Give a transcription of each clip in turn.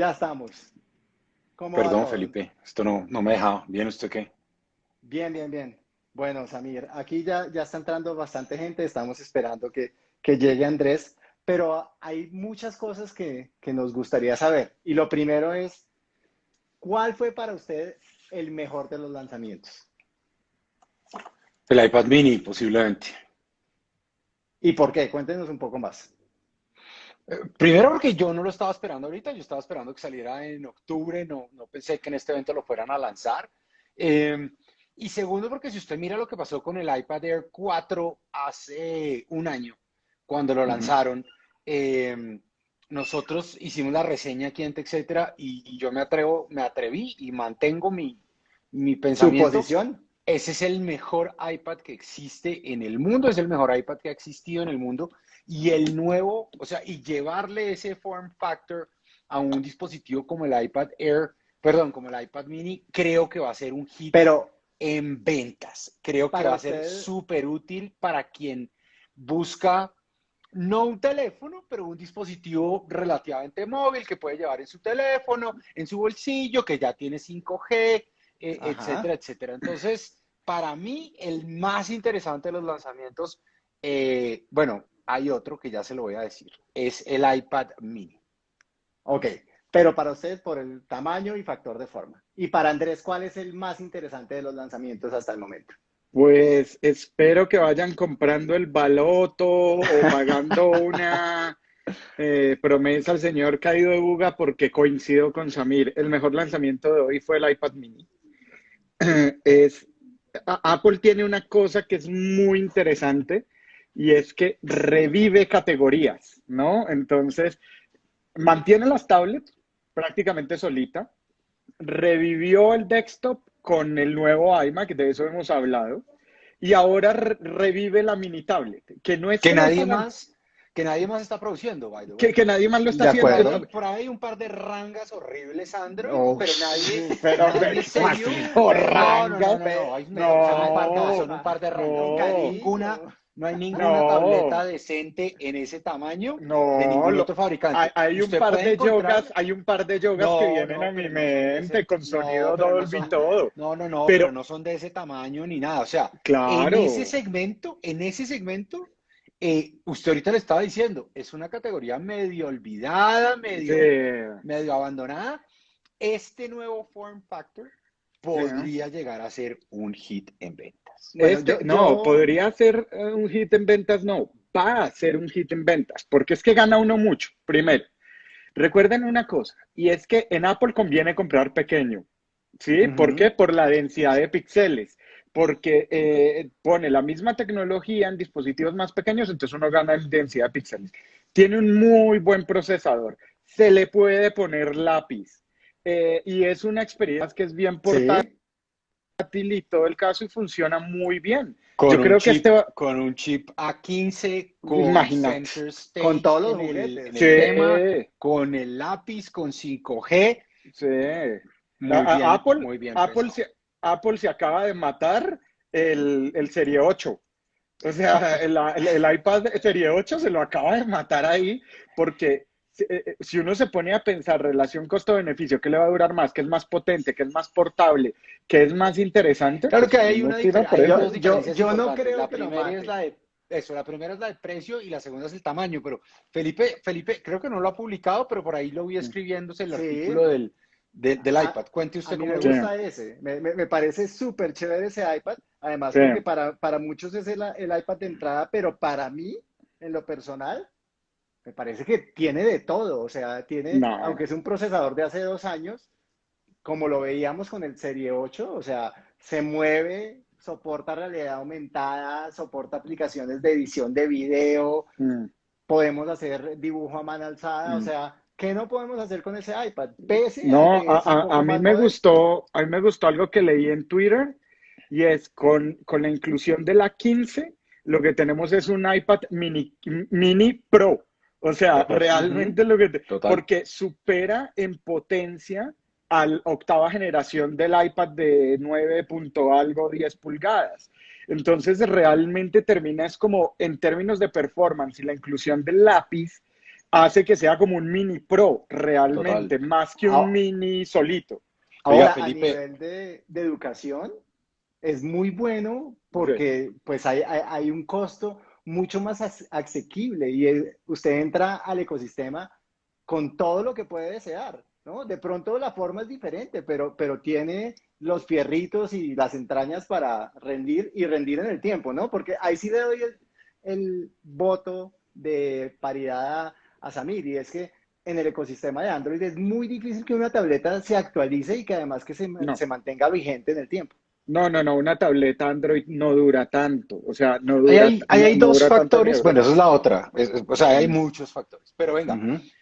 Ya estamos. Perdón, Felipe, esto no, no me dejaba. ¿Bien usted qué? Bien, bien, bien. Bueno, Samir, aquí ya, ya está entrando bastante gente, estamos esperando que, que llegue Andrés, pero hay muchas cosas que, que nos gustaría saber. Y lo primero es, ¿cuál fue para usted el mejor de los lanzamientos? El iPad mini, posiblemente. ¿Y por qué? Cuéntenos un poco más. Primero porque yo no lo estaba esperando ahorita, yo estaba esperando que saliera en octubre, no, no pensé que en este evento lo fueran a lanzar. Eh, y segundo porque si usted mira lo que pasó con el iPad Air 4 hace un año, cuando lo lanzaron, eh, nosotros hicimos la reseña aquí en etcétera, y, yo me atrevo, me atreví y mantengo mi, mi pensamiento. ¿Su posición? Ese es el mejor iPad que existe en el mundo, es el mejor iPad que ha existido en el mundo y el nuevo, o sea, y llevarle ese form factor a un dispositivo como el iPad Air, perdón, como el iPad mini, creo que va a ser un hit Pero, en ventas. Creo que va a ser súper útil para quien busca no un teléfono, pero un dispositivo relativamente móvil que puede llevar en su teléfono, en su bolsillo, que ya tiene 5G, eh, etcétera, etcétera. Entonces, para mí, el más interesante de los lanzamientos, eh, bueno, hay otro que ya se lo voy a decir, es el iPad mini. Ok, pero para ustedes por el tamaño y factor de forma. Y para Andrés, ¿cuál es el más interesante de los lanzamientos hasta el momento? Pues espero que vayan comprando el baloto o pagando una eh, promesa al señor caído de buga porque coincido con Samir. El mejor lanzamiento de hoy fue el iPad mini. Es, Apple tiene una cosa que es muy interesante y es que revive categorías, ¿no? Entonces, mantiene las tablets prácticamente solita, revivió el desktop con el nuevo iMac, de eso hemos hablado, y ahora revive la mini tablet, que no es... Que nadie más... Que nadie más está produciendo, by que, que, nadie más lo está haciendo. Por ahí hay un par de rangas horribles, Sandro, pero nadie. Pero, nadie serio. No, no, no, no, no, son un par de rangas. Ninguna, no hay ninguna tableta decente en ese tamaño no, de ningún otro fabricante. Hay, un par de yogas, hay un par de yogas que vienen a mi mente con sonido Dolby y todo. No, no, no, pero, no son de ese tamaño ni nada. O sea, en ese segmento, en ese segmento, eh, usted ahorita le estaba diciendo, es una categoría medio olvidada, medio, medio abandonada. Este nuevo form factor podría llegar a ser un hit en venta. Este, no, podría ser eh, un hit en ventas, no, va a ser un hit en ventas, porque es que gana uno mucho, primero. Recuerden una cosa, y es que en Apple conviene comprar pequeño, ¿sí? ¿Por qué? Por la densidad de píxeles, porque eh, pone la misma tecnología en dispositivos más pequeños, entonces uno gana en densidad de píxeles. Tiene un muy buen procesador, se le puede poner lápiz, eh, y es una experiencia que es bien portátil y todo el caso y funciona muy bien. Con Yo creo que este con un chip A15, con con todos los juguetes, con el lápiz, con 5G. Sí. Muy bien, Apple, muy bien Apple, se, Apple se acaba de matar el, el Serie 8. O sea, el, el, el, iPad Serie 8 se lo acaba de matar ahí porque si uno se pone a pensar relación costo-beneficio, ¿qué le va a durar más? ¿Qué es más potente? ¿Qué es más portable? ¿Qué es más interesante? Claro que hay una diferencia. Yo, yo, no creo la que primera es la de eso, la primera es la de precio y la segunda es el tamaño, pero Felipe, Felipe, creo que no lo ha publicado, pero por ahí lo vi escribiéndose el artículo del, del ah, iPad. Cuente usted cómo me gusta ese. Me, me, parece súper chévere ese iPad. Además, porque para, para muchos es el, el iPad de entrada, pero para mí, en lo personal, me parece que tiene de todo, o sea, tiene, aunque es un procesador de hace dos años, como lo veíamos con el Serie 8, o sea, se mueve, soporta realidad aumentada, soporta aplicaciones de edición de video, mm. podemos hacer dibujo a mano alzada, o mm. sea, ¿qué no podemos hacer con ese iPad? no, a, a, mí me gustó, a mí me gustó algo que leí en Twitter y es con, con la inclusión de la 15, lo que tenemos es un iPad mini, mini Pro. O sea, realmente lo que... porque supera en potencia a la octava generación del iPad de 9 punto algo 10 pulgadas. Entonces realmente termina es como en términos de performance y la inclusión del lápiz, hace que sea como un mini pro realmente, más que un ah. mini solito. Ahora, a nivel de, educación, es muy bueno porque pues hay, hay, un costo mucho más asequible y usted entra al ecosistema con todo lo que puede desear, ¿no? De pronto la forma es diferente, pero, pero tiene los fierritos y las entrañas para rendir y rendir en el tiempo, ¿no? Porque ahí sí le doy el, voto de paridad a Samir y es que en el ecosistema de Android es muy difícil que una tableta se actualice y que además que se, se mantenga vigente en el tiempo. No, no, no, una tableta Android no dura tanto, o sea, no dura. Hay, hay, dos factores, bueno, esa es la otra, o sea, hay muchos factores, pero venga,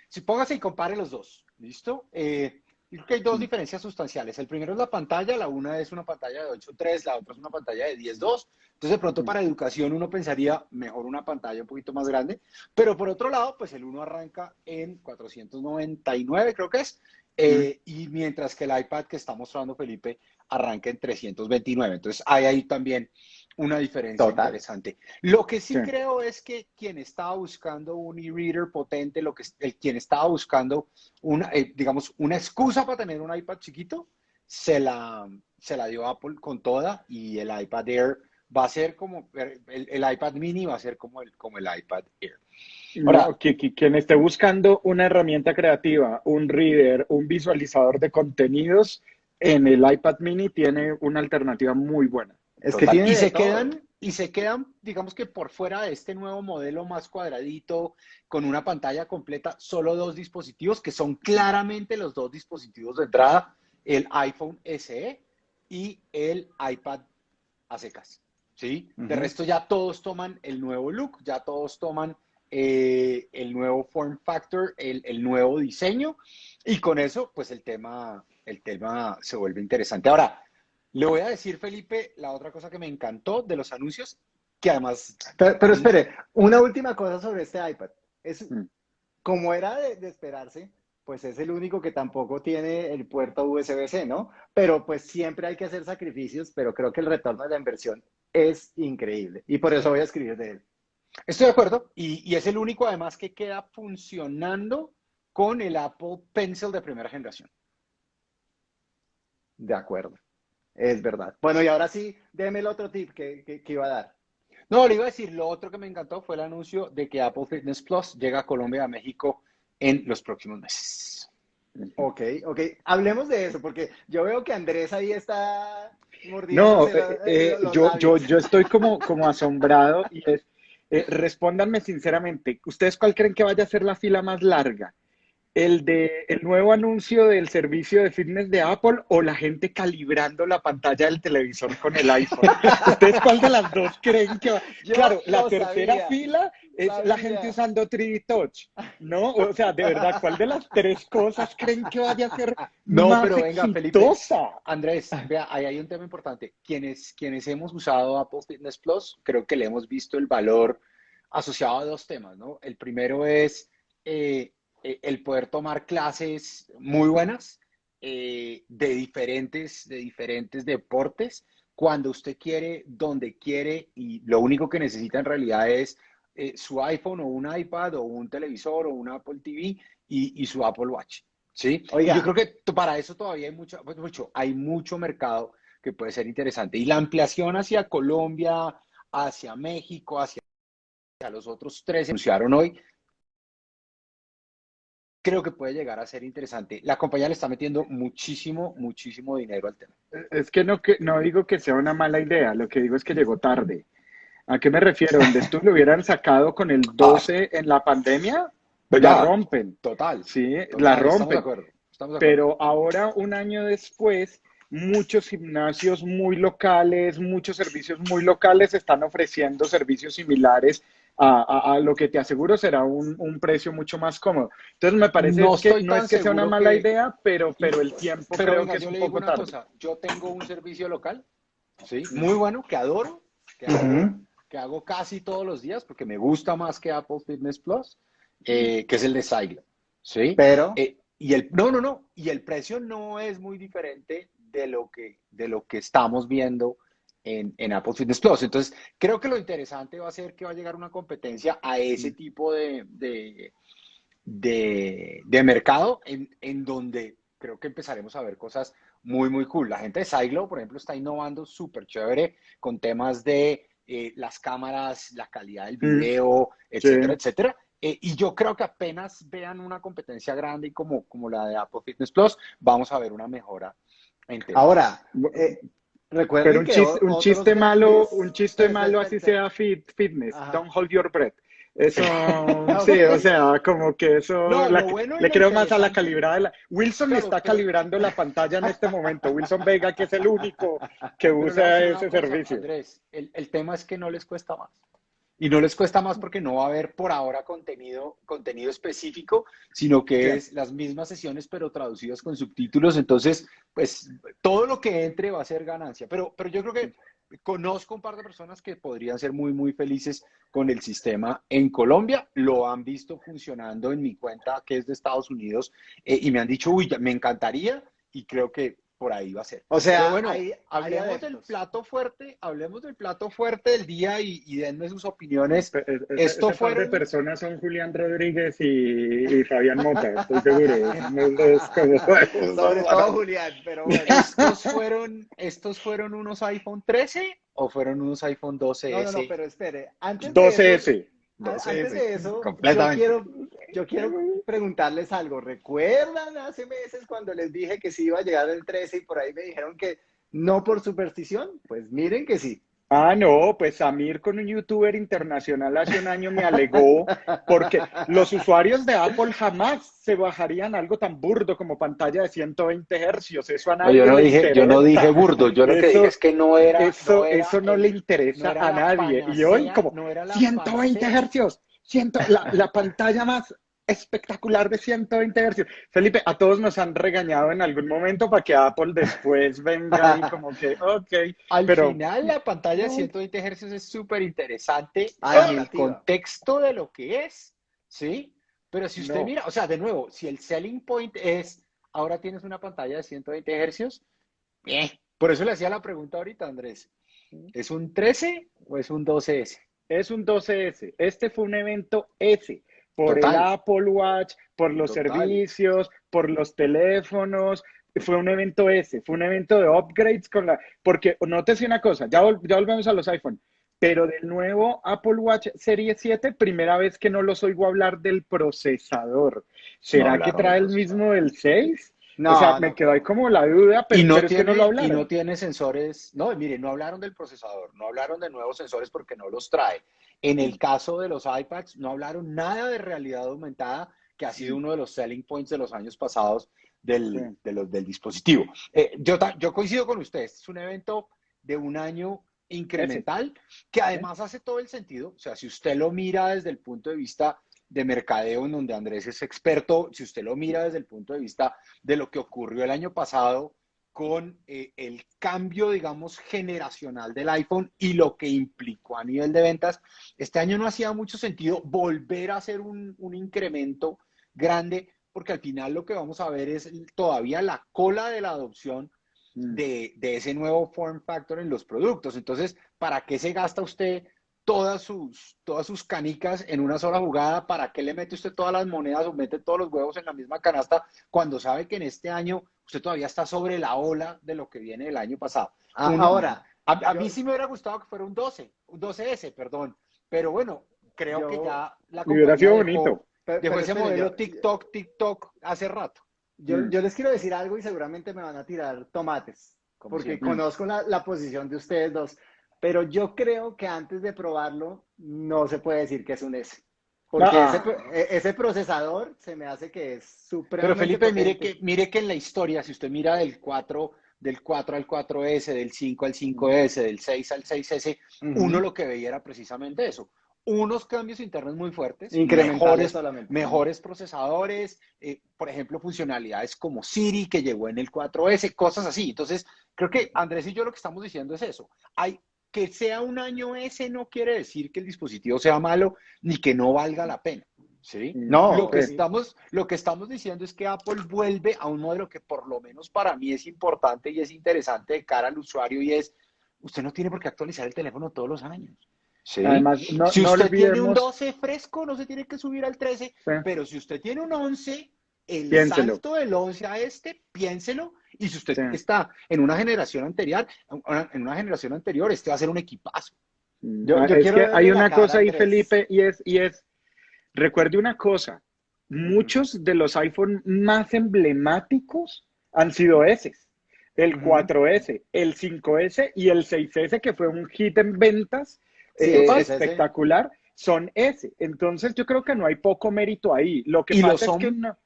si póngase y compare los dos, ¿listo? Eh, creo que hay dos diferencias sustanciales. El primero es la pantalla, la una es una pantalla de 8.3, la otra es una pantalla de 10.2. Entonces, de pronto para educación uno pensaría mejor una pantalla un poquito más grande, pero por otro lado, pues el uno arranca en 499, creo que es, eh, y mientras que el iPad que está mostrando Felipe arranca en 329. Entonces, hay ahí también una diferencia interesante. Lo que sí, creo es que quien estaba buscando un e-reader potente, lo que, el, quien estaba buscando una, eh, digamos, una excusa para tener un iPad chiquito, se la, se la dio Apple con toda y el iPad Air va a ser como, el, iPad mini va a ser como el, como el iPad Air. Ahora, quien esté buscando una herramienta creativa, un reader, un visualizador de contenidos, en el iPad mini tiene una alternativa muy buena. Es que y se quedan y se quedan, digamos que por fuera de este nuevo modelo más cuadradito, con una pantalla completa, solo dos dispositivos que son claramente los dos dispositivos de entrada, el iPhone SE y el iPad a secas. ¿sí? De resto ya todos toman el nuevo look, ya todos toman eh, el nuevo form factor, el, el, nuevo diseño y con eso pues el tema, el tema se vuelve interesante. Ahora, le voy a decir, Felipe, la otra cosa que me encantó de los anuncios, que además... Pero, espere, una última cosa sobre este iPad. Es, mm. Como era de, esperarse, pues es el único que tampoco tiene el puerto USB-C, ¿no? Pero pues siempre hay que hacer sacrificios, pero creo que el retorno de la inversión es increíble. Y por eso voy a escribir de él. Estoy de acuerdo. Y, y es el único además que queda funcionando con el Apple Pencil de primera generación. De acuerdo. Es verdad. Bueno, y ahora sí, déme el otro tip que, iba a dar. No, le iba a decir, lo otro que me encantó fue el anuncio de que Apple Fitness Plus llega a Colombia a México en los próximos meses. Ok, ok. Hablemos de eso, porque yo veo que Andrés ahí está mordiendo. No, eh, eh, yo, yo, yo estoy como, como asombrado y es, eh, respóndanme sinceramente, ¿ustedes cuál creen que vaya a ser la fila más larga? El de el nuevo anuncio del servicio de fitness de Apple o la gente calibrando la pantalla del televisor con el iPhone. ¿Ustedes cuál de las dos creen que va? claro, la tercera fila es la gente usando 3D Touch, ¿no? O sea, de verdad, ¿cuál de las tres cosas creen que vaya a ser no, más pero venga, Felipe, Andrés, vea, ahí hay un tema importante. Quienes, quienes hemos usado Apple Fitness Plus, creo que le hemos visto el valor asociado a dos temas, ¿no? El primero es... Eh, eh, el poder tomar clases muy buenas eh, de, diferentes, de diferentes deportes cuando usted quiere, donde quiere y lo único que necesita en realidad es eh, su iPhone o un iPad o un televisor o un Apple TV y, su Apple Watch. ¿sí? Yo creo que para eso todavía hay mucho, pues, mucho, hay mucho mercado que puede ser interesante. Y la ampliación hacia Colombia, hacia México, hacia los otros tres anunciaron hoy, creo que puede llegar a ser interesante. La compañía le está metiendo muchísimo, muchísimo dinero al tema. Es que no, que, no digo que sea una mala idea, lo que digo es que llegó tarde. ¿A qué me refiero? Donde esto lo hubieran sacado con el 12 en la pandemia, pues la rompen. Total. Sí, la rompen. Pero ahora, un año después, muchos gimnasios muy locales, muchos servicios muy locales están ofreciendo servicios similares a, lo que te aseguro será un, precio mucho más cómodo. Entonces me parece que no es que sea una mala idea, pero, pero el tiempo creo que es un poco tarde. yo tengo un servicio local, ¿sí? Muy bueno, que adoro, que, hago, casi todos los días porque me gusta más que Apple Fitness Plus, eh, que es el de Cycle, ¿sí? Pero... Eh, y el, no, no, no, y el precio no es muy diferente de lo que, de lo que estamos viendo en, Apple Fitness Plus. Entonces, creo que lo interesante va a ser que va a llegar una competencia a ese tipo de, de, de mercado en, en, donde creo que empezaremos a ver cosas muy, muy cool. La gente de Siglo, por ejemplo, está innovando súper chévere con temas de eh, las cámaras, la calidad del mm. video, etcétera, etcétera. Eh, y yo creo que apenas vean una competencia grande como, como la de Apple Fitness Plus, vamos a ver una mejora. Ahora, eh, recuerden Pero un, chiste, malo, un chiste malo así sea fit, fitness. Don't hold your breath. Eso, sí, o sea, como que eso le creo más a la calibrada. La... Wilson está calibrando la pantalla en este momento. Wilson Vega, que es el único que usa ese servicio. Andrés, el, el, tema es que no les cuesta más. Y no les cuesta más porque no va a haber por ahora contenido, contenido específico, sino que es las mismas sesiones pero traducidas con subtítulos. Entonces, pues todo lo que entre va a ser ganancia. Pero, pero yo creo que conozco un par de personas que podrían ser muy, muy felices con el sistema en Colombia. Lo han visto funcionando en mi cuenta, que es de Estados Unidos, eh, y me han dicho, uy, me encantaría, y creo que por ahí va a ser. O sea, bueno, hablemos del plato fuerte, hablemos del plato fuerte del día y, denme sus opiniones. Esto fue de personas son Julián Rodríguez y, Fabián Mota, estoy seguro. Sobre todo Julián, pero bueno. ¿Estos fueron, ¿Estos fueron unos iPhone 13 o fueron unos iPhone 12S? No, no, no, pero espere. Antes 12S. Antes de eso, yo quiero, yo quiero preguntarles algo. ¿Recuerdan hace meses cuando les dije que sí iba a llegar el 13 y por ahí me dijeron que no por superstición? Pues miren que sí. Ah, no, pues Samir con un youtuber internacional hace un año me alegó porque los usuarios de Apple jamás se bajarían algo tan burdo como pantalla de 120 hercios. Eso a nadie yo no dije, Yo no dije burdo, yo lo que dije es que no era. Eso no, eso no le interesa a nadie. y hoy, como 120 hercios, la, la pantalla más espectacular de 120 Hz. Felipe, a todos nos han regañado en algún momento para que Apple después venga y como que, ok. Al final la pantalla de 120 Hz es súper interesante en el contexto de lo que es, ¿sí? Pero si usted mira, o sea, de nuevo, si el selling point es, ahora tienes una pantalla de 120 Hz, eh, por eso le hacía la pregunta ahorita, Andrés. ¿Es un 13 o es un 12S? Es un 12S. Este fue un evento S por el Apple Watch, por los servicios, por los teléfonos. Fue un evento ese, fue un evento de upgrades con la... Porque nótese una cosa, ya, ya volvemos a los iPhone, pero del nuevo Apple Watch Serie 7, primera vez que no los oigo hablar del procesador. ¿Será que trae el mismo del 6? No, o sea, me quedó ahí como la duda, pero, y no tiene, es que no lo hablaron. Y no tiene sensores, no, mire, no hablaron del procesador, no hablaron de nuevos sensores porque no los trae. En el caso de los iPads, no hablaron nada de realidad aumentada, que ha sido uno de los selling points de los años pasados del, del dispositivo. Eh, yo, yo coincido con ustedes, es un evento de un año incremental, que además hace todo el sentido. O sea, si usted lo mira desde el punto de vista de mercadeo en donde Andrés es experto, si usted lo mira desde el punto de vista de lo que ocurrió el año pasado con eh, el cambio, digamos, generacional del iPhone y lo que implicó a nivel de ventas, este año no hacía mucho sentido volver a hacer un, incremento grande, porque al final lo que vamos a ver es todavía la cola de la adopción mm. de, de, ese nuevo form factor en los productos. Entonces, ¿para qué se gasta usted todas sus, todas sus canicas en una sola jugada, ¿para qué le mete usted todas las monedas o mete todos los huevos en la misma canasta cuando sabe que en este año usted todavía está sobre la ola de lo que viene el año pasado? Ah, ahora, a, mí sí me hubiera gustado que fuera un 12, un 12S, perdón, pero bueno, creo que ya la hubiera sido bonito. Dejó, ese modelo TikTok, TikTok hace rato. Yo, mm. yo, les quiero decir algo y seguramente me van a tirar tomates, porque conozco la, la posición de ustedes dos. Pero yo creo que antes de probarlo, no se puede decir que es un S. Porque e, ese, procesador se me hace que es súper. Pero Felipe, mire que, mire que en la historia, si usted mira del 4, del 4 al 4S, del 5 al 5S, del 6 al 6S, uno lo que veía era precisamente eso. Unos cambios internos muy fuertes, mejores, mejores procesadores, eh, por ejemplo, funcionalidades como Siri que llegó en el 4S, cosas así. Entonces, creo que Andrés y yo lo que estamos diciendo es eso. Hay que sea un año ese no quiere decir que el dispositivo sea malo ni que no valga la pena. ¿sí? No, lo que, estamos, lo que estamos diciendo es que Apple vuelve a un modelo que por lo menos para mí es importante y es interesante de cara al usuario y es, usted no tiene por qué actualizar el teléfono todos los años. Además, no, si usted tiene un 12 fresco, no se tiene que subir al 13, pero si usted tiene un 11, el salto del 11 a este, piénselo, y si usted está en una generación anterior, en una generación anterior, este va a ser un equipazo. Yo, quiero hay una cosa ahí, Felipe, y es, y es, recuerde una cosa, muchos de los iPhone más emblemáticos han sido S. El 4S, el 5S y el 6S, que fue un hit en ventas eh, espectacular, son S. Entonces yo creo que no hay poco mérito ahí. Lo que pasa es que no,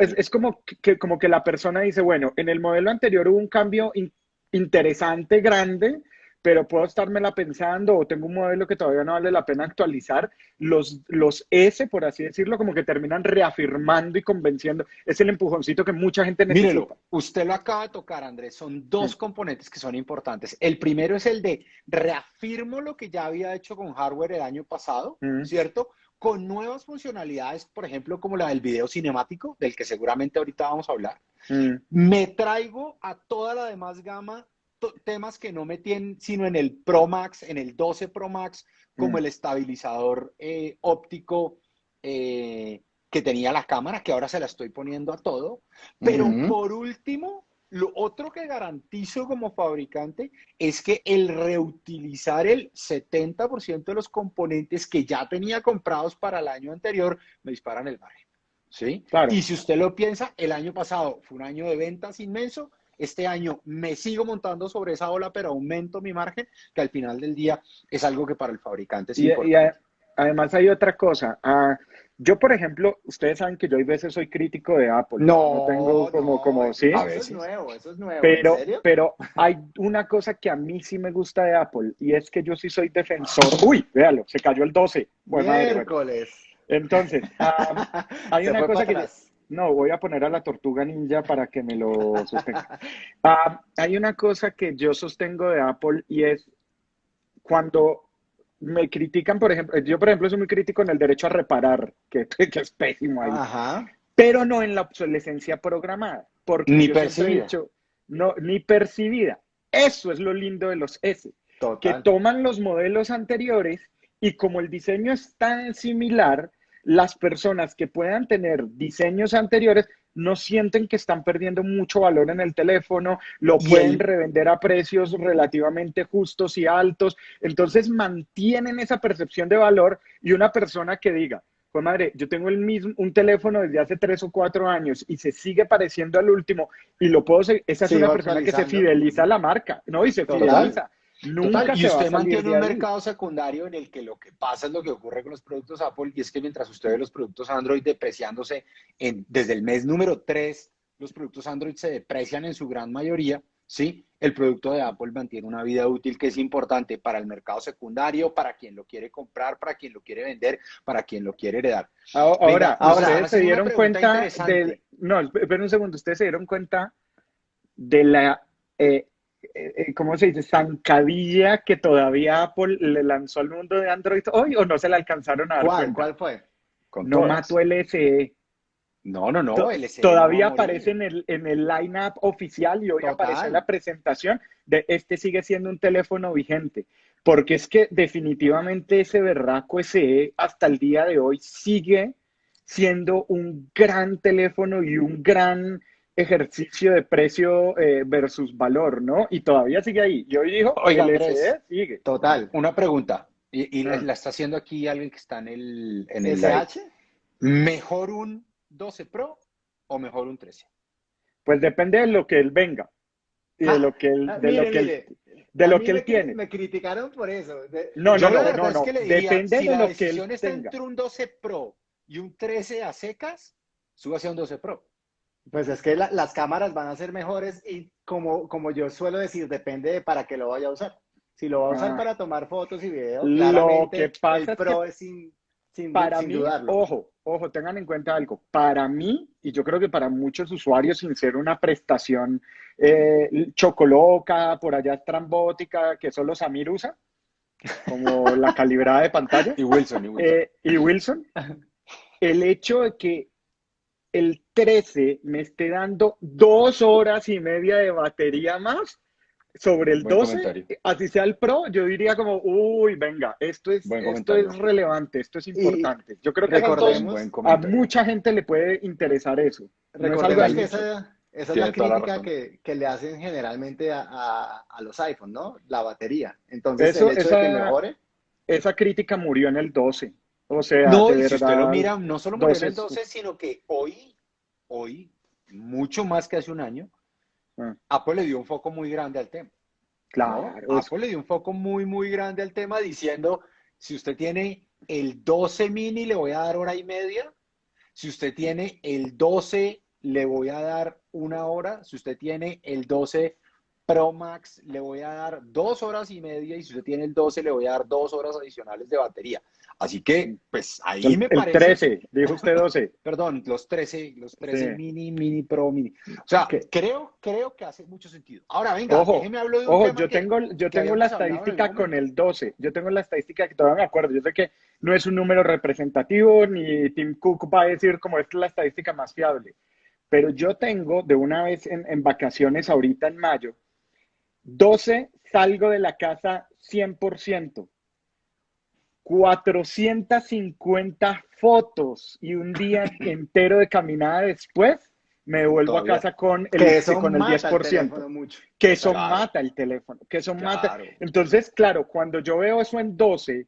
es, como, que, como que la persona dice, bueno, en el modelo anterior hubo un cambio interesante, grande, pero puedo estármela pensando o tengo un modelo que todavía no vale la pena actualizar, los, los S, por así decirlo, como que terminan reafirmando y convenciendo. Es el empujoncito que mucha gente necesita. Mírelo, usted lo acaba de tocar, Andrés. Son dos componentes que son importantes. El primero es el de reafirmo lo que ya había hecho con hardware el año pasado, ¿cierto? Con nuevas funcionalidades, por ejemplo, como la del video cinemático, del que seguramente ahorita vamos a hablar. Me traigo a toda la demás gama temas que no tienen sino en el Pro Max, en el 12 Pro Max, como mm. el estabilizador eh, óptico eh, que tenía la cámara, que ahora se la estoy poniendo a todo. Pero por último, lo otro que garantizo como fabricante es que el reutilizar el 70% de los componentes que ya tenía comprados para el año anterior me disparan el margen. ¿Sí? Y si usted lo piensa, el año pasado fue un año de ventas inmenso, este año me sigo montando sobre esa ola, pero aumento mi margen, que al final del día es algo que para el fabricante es importante. Y además hay otra cosa. Ah, yo, por ejemplo, ustedes saben que yo a veces soy crítico de Apple. No, tengo como, como, sí. Eso es nuevo, eso es nuevo. Pero, pero hay una cosa que a mí sí me gusta de Apple y es que yo sí soy defensor. Uy, véalo, se cayó el 12. Bueno, Miércoles. Entonces, ah, hay una cosa que no, voy a poner a la tortuga ninja para que me lo sostenga. Hay una cosa que yo sostengo de Apple y es cuando me critican, por ejemplo, yo por ejemplo soy muy crítico en el derecho a reparar, que, es pésimo ahí, pero no en la obsolescencia programada, porque ni percibida. no, ni percibida. Eso es lo lindo de los S, que toman los modelos anteriores y como el diseño es tan similar, las personas que puedan tener diseños anteriores no sienten que están perdiendo mucho valor en el teléfono, lo pueden revender a precios relativamente justos y altos, entonces mantienen esa percepción de valor y una persona que diga, pues madre, yo tengo el mismo, un teléfono desde hace tres o cuatro años y se sigue pareciendo al último y lo puedo seguir, esa es una persona que se fideliza a la marca, ¿no? Y se fideliza. Nunca y usted mantiene un mercado secundario en el que lo que pasa es lo que ocurre con los productos Apple y es que mientras usted ve los productos Android depreciándose en, desde el mes número 3, los productos Android se deprecian en su gran mayoría, ¿sí? El producto de Apple mantiene una vida útil que es importante para el mercado secundario, para quien lo quiere comprar, para quien lo quiere vender, para quien lo quiere heredar. Ahora, ahora ustedes se dieron cuenta de... No, espera un segundo, ustedes se dieron cuenta de la... Eh, ¿cómo se dice? Zancadilla que todavía Apple le lanzó al mundo de Android hoy o no se le alcanzaron a dar ¿Cuál, ¿Cuál fue? no mató el SE. No, no, no. todavía aparece en el, en el line-up oficial y hoy aparece en la presentación de este sigue siendo un teléfono vigente. Porque es que definitivamente ese berraco SE hasta el día de hoy sigue siendo un gran teléfono y un gran ejercicio de precio eh, versus valor, ¿no? Y todavía sigue ahí. Y hoy dijo, oiga, Andrés, sigue. Total, una pregunta. Y, ah. la, está haciendo aquí alguien que está en el... En el SH? ¿Mejor un 12 Pro o mejor un 13? Pues depende de lo que él venga. Y de ah, lo que él, ah, de lo que él, de lo que él tiene. Me criticaron por eso. no, no, no, no, no. Depende de lo que él está entre un 12 Pro y un 13 a secas, suba hacia un 12 Pro. Pues es que las cámaras van a ser mejores y como, como yo suelo decir, depende de para qué lo vaya a usar. Si lo va a usar ah. para tomar fotos y videos, lo que pasa el Pro es, sin, sin, para mí, Ojo, ojo, tengan en cuenta algo. Para mí, y yo creo que para muchos usuarios, sin ser una prestación eh, chocoloca, por allá estrambótica, que solo Samir usa, como la calibrada de pantalla. Y Wilson. Y Wilson. Eh, y Wilson el hecho de que el 13 me esté dando dos horas y media de batería más, sobre el 12, así sea el Pro, yo diría como, uy, venga, esto es, esto es relevante, esto es importante. yo creo que a mucha gente le puede interesar eso. Recordemos que esa, es la crítica que, le hacen generalmente a, los iPhones, ¿no? La batería. Entonces, el hecho esa, de que mejore... Esa crítica murió en el 12. O sea, no, si usted lo mira, no solo murió en el 12, sino que hoy, hoy, mucho más que hace un año, Ah. Apple le dio un foco muy grande al tema. Claro. Apple le dio un foco muy, muy grande al tema diciendo, si usted tiene el 12 mini, le voy a dar hora y media. Si usted tiene el 12, le voy a dar una hora. Si usted tiene el 12 Pro Max, le voy a dar dos horas y media. Y si usted tiene el 12, le voy a dar dos horas adicionales de batería. Así que, pues ahí me parece. El 13, dijo usted 12. Perdón, los 13, los 13 mini, mini pro, mini. O sea, creo, creo que hace mucho sentido. Ahora, venga, ojo, déjeme hablar de un ojo, yo tengo, yo tengo la estadística con el 12. Yo tengo la estadística que todavía me acuerdo. Yo sé que no es un número representativo, ni Tim Cook va a decir como es la estadística más fiable. Pero yo tengo de una vez en, en vacaciones ahorita en mayo, 12 salgo de la casa 100%. 450 fotos y un día entero de caminada después, me vuelvo a casa con el, con el 10%. que eso mata el teléfono, que eso mata. Entonces, claro, cuando yo veo eso en 12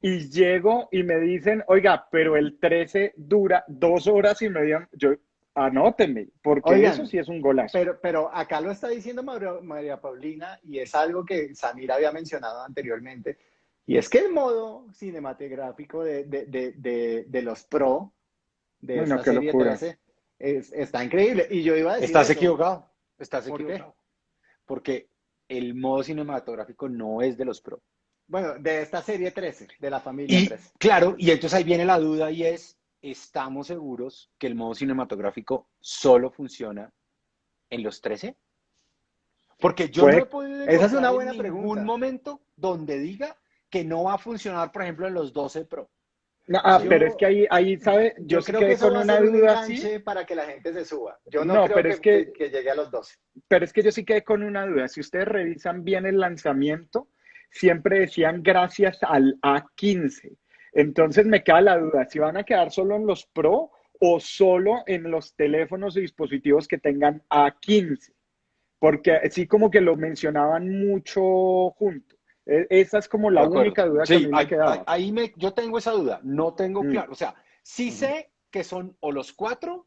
y llego y me dicen, oiga, pero el 13 dura dos horas y media, yo, anótenme, porque eso sí es un golazo. Pero, pero acá lo está diciendo María Paulina y es algo que Samir había mencionado anteriormente y es que el modo cinematográfico de, de, de, de los Pro de esta serie 13 es, está increíble. Y yo iba a decir. Estás equivocado. Estás equivocado. Porque el modo cinematográfico no es de los Pro. Bueno, de esta serie 13, de la familia 13. Claro, y entonces ahí viene la duda y es: ¿estamos seguros que el modo cinematográfico solo funciona en los 13? Porque yo no he podido esa es una buena en ningún momento donde diga que no va a funcionar, por ejemplo, en los 12 Pro. ah, pero es que ahí, ahí ¿sabe? Yo, creo que con una duda para que la gente se suba. Yo no, creo pero que, es que, llegue a los 12. Pero es que yo sí quedé con una duda. Si ustedes revisan bien el lanzamiento, siempre decían gracias al A15. Entonces me queda la duda, si van a quedar solo en los Pro o solo en los teléfonos y dispositivos que tengan A15. Porque sí como que lo mencionaban mucho juntos. E, esa es como la única duda que me quedaba. Ahí me, yo tengo esa duda, no tengo mm. claro. O sea, sí mm. sé que son o los cuatro,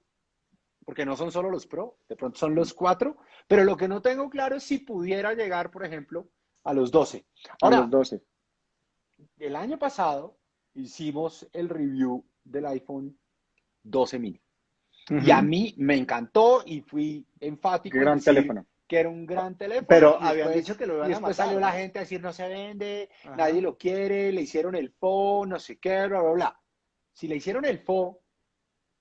porque no son solo los Pro, de pronto son los cuatro, pero lo que no tengo claro es si pudiera llegar, por ejemplo, a los 12. Ahora, a los 12. El año pasado hicimos el review del iPhone 12 mini. Y a mí me encantó y fui enfático. Gran teléfono que era un gran teléfono. Pero habían dicho que lo iban y después salió la gente a decir no se vende, nadie lo quiere, le hicieron el FO, no sé qué, bla, bla, bla. Si le hicieron el FO,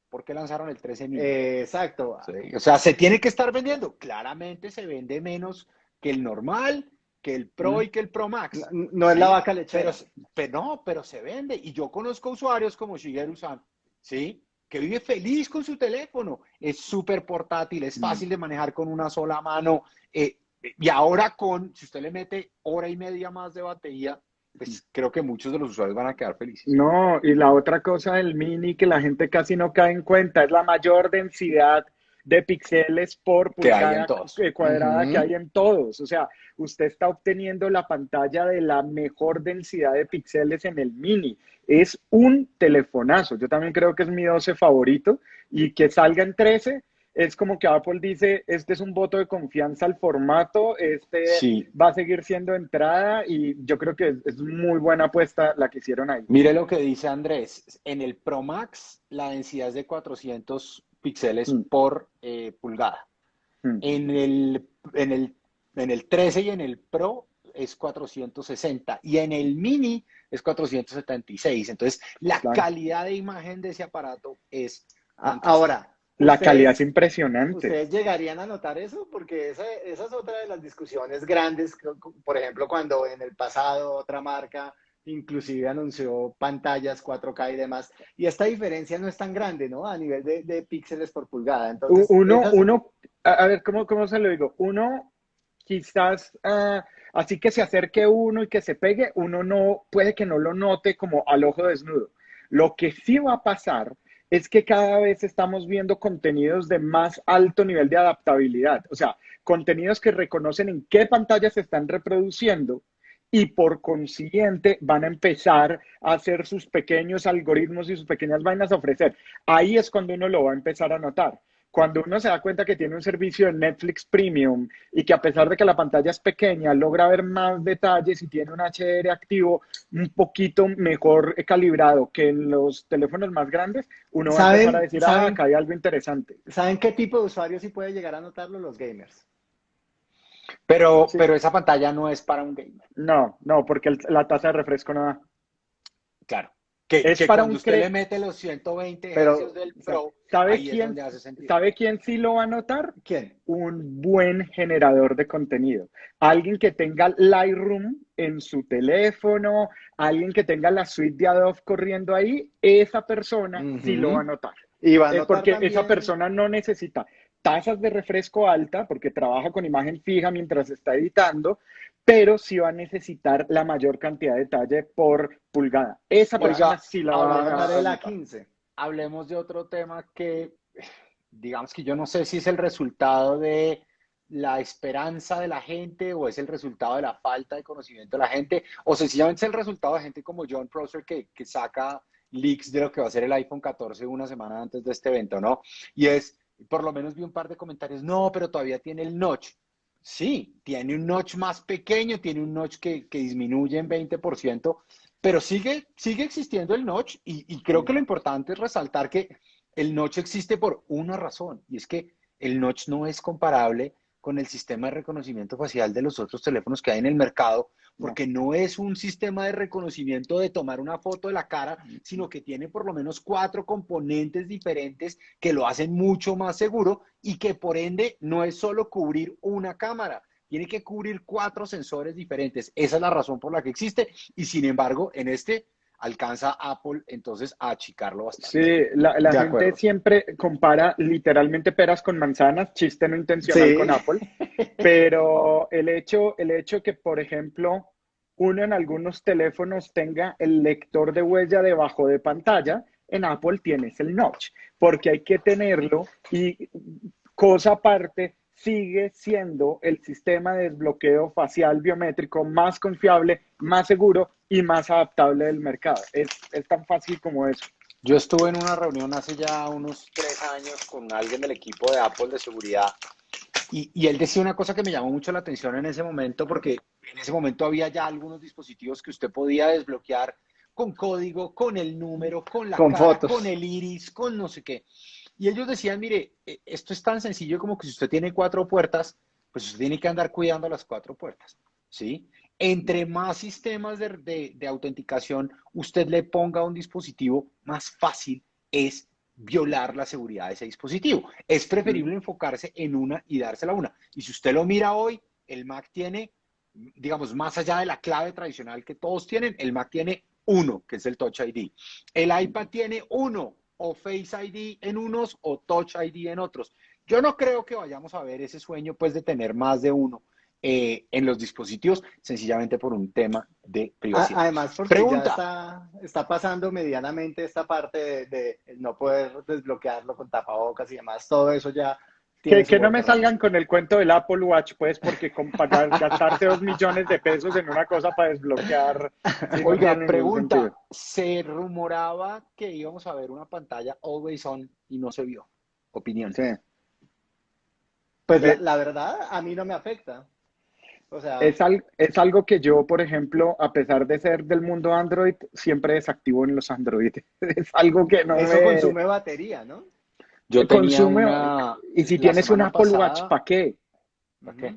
¿por qué lanzaron el 13 mil? exacto. o sea, se tiene que estar vendiendo. Claramente se vende menos que el normal, que el Pro y que el Pro Max. No, es la vaca lechera. Pero, no, pero se vende. Y yo conozco usuarios como Shigeru-san, ¿sí? Que vive feliz con su teléfono. Es súper portátil, es fácil de manejar con una sola mano. Eh, y ahora con, si usted le mete hora y media más de batería, pues creo que muchos de los usuarios van a quedar felices. No, y la otra cosa del mini que la gente casi no cae en cuenta es la mayor densidad de píxeles por pulgada cuadrada que hay en todos. O sea, usted está obteniendo la pantalla de la mejor densidad de píxeles en el mini. Es un telefonazo. Yo también creo que es mi 12 favorito y que salga en 13 es como que Apple dice, este es un voto de confianza al formato, este va a seguir siendo entrada y yo creo que es, muy buena apuesta la que hicieron ahí. Mire lo que dice Andrés, en el Pro Max la densidad es de 400 píxeles mm. por eh, pulgada. Mm. En, el, en, el, en el 13 y en el Pro es 460 y en el Mini es 476. Entonces, la calidad de imagen de ese aparato es... Ahora, la calidad es impresionante. ¿Ustedes llegarían a notar eso? Porque esa, esa, es otra de las discusiones grandes, por ejemplo, cuando en el pasado otra marca inclusive anunció pantallas 4K y demás. Y esta diferencia no es tan grande, ¿no? A nivel de, píxeles por pulgada. Entonces, uno, uno, a ver, ¿cómo, ¿cómo se lo digo? Uno quizás ah, así que se acerque uno y que se pegue, uno no puede que no lo note como al ojo desnudo. Lo que sí va a pasar es que cada vez estamos viendo contenidos de más alto nivel de adaptabilidad, o sea, contenidos que reconocen en qué pantalla se están reproduciendo y por consiguiente van a empezar a hacer sus pequeños algoritmos y sus pequeñas vainas a ofrecer. Ahí es cuando uno lo va a empezar a notar. Cuando uno se da cuenta que tiene un servicio de Netflix Premium y que a pesar de que la pantalla es pequeña, logra ver más detalles y tiene un HDR activo un poquito mejor calibrado que en los teléfonos más grandes, uno va a empezar a decir, ah, acá hay algo interesante. ¿Saben qué tipo de usuario sí puede llegar a notarlo? Los gamers. Pero, pero esa pantalla no es para un gamer. No, no, porque la tasa de refresco no da. Claro. Que, es para cuando usted le mete los 120 pero, del Pro, ¿sabe quién, ¿Sabe quién sí lo va a notar? ¿Quién? Un buen generador de contenido. Alguien que tenga Lightroom en su teléfono, alguien que tenga la suite de Adobe corriendo ahí, esa persona sí lo va a notar. Y va a notar porque esa persona no necesita tasas de refresco alta, porque trabaja con imagen fija mientras está editando, pero sí va a necesitar la mayor cantidad de detalle por pulgada. Esa persona sí la va a dar la 15. Hablemos de otro tema que, digamos que yo no sé si es el resultado de la esperanza de la gente o es el resultado de la falta de conocimiento de la gente o sencillamente es el resultado de gente como John Prosser que, que saca leaks de lo que va a ser el iPhone 14 una semana antes de este evento, ¿no? Y es por lo menos vi un par de comentarios, no, pero todavía tiene el notch. Sí, tiene un notch más pequeño, tiene un notch que, disminuye en 20%, pero sigue, sigue existiendo el notch y, y creo que lo importante es resaltar que el notch existe por una razón y es que el notch no es comparable con el sistema de reconocimiento facial de los otros teléfonos que hay en el mercado, porque no es un sistema de reconocimiento de tomar una foto de la cara, sino que tiene por lo menos cuatro componentes diferentes que lo hacen mucho más seguro y que por ende no es solo cubrir una cámara, tiene que cubrir cuatro sensores diferentes. Esa es la razón por la que existe y sin embargo en este alcanza Apple entonces a achicarlo bastante. Sí, la, gente siempre compara literalmente peras con manzanas, chiste no intencional con Apple, pero el hecho, el hecho que, por ejemplo, uno en algunos teléfonos tenga el lector de huella debajo de pantalla, en Apple tienes el notch, porque hay que tenerlo y cosa aparte, sigue siendo el sistema de desbloqueo facial biométrico más confiable, más seguro y más adaptable del mercado. Es, tan fácil como eso. Yo estuve en una reunión hace ya unos tres años con alguien del equipo de Apple de seguridad y, y, él decía una cosa que me llamó mucho la atención en ese momento porque en ese momento había ya algunos dispositivos que usted podía desbloquear con código, con el número, con la con fotos. con el iris, con no sé qué. Y ellos decían, mire, e, esto es tan sencillo como que si usted tiene cuatro puertas, pues usted tiene que andar cuidando las cuatro puertas, ¿sí? Entre más sistemas de, de, autenticación usted le ponga a un dispositivo, más fácil es violar la seguridad de ese dispositivo. Es preferible mm. enfocarse en una y dársela una. Y si usted lo mira hoy, el Mac tiene, digamos, más allá de la clave tradicional que todos tienen, el Mac tiene uno, que es el Touch ID. El iPad tiene uno, o Face ID en unos o Touch ID en otros. Yo no creo que vayamos a ver ese sueño pues de tener más de uno eh, en los dispositivos, sencillamente por un tema de privacidad. Además, porque Pregunta. está, pasando medianamente esta parte de, no poder desbloquearlo con tapabocas y demás, todo eso ya que, no me salgan con el cuento del Apple Watch, pues, porque con, gastarse dos millones de pesos en una cosa para desbloquear. Oiga, pregunta: se rumoraba que íbamos a ver una pantalla always on y no se vio. Opinión. Sí. Pues la, verdad, a mí no me afecta. O sea, es, es algo que yo, por ejemplo, a pesar de ser del mundo Android, siempre desactivo en los Android. Es algo que no Eso consume batería, ¿no? Yo tenía una, y si tienes un Apple Watch, ¿para qué? ¿Para qué?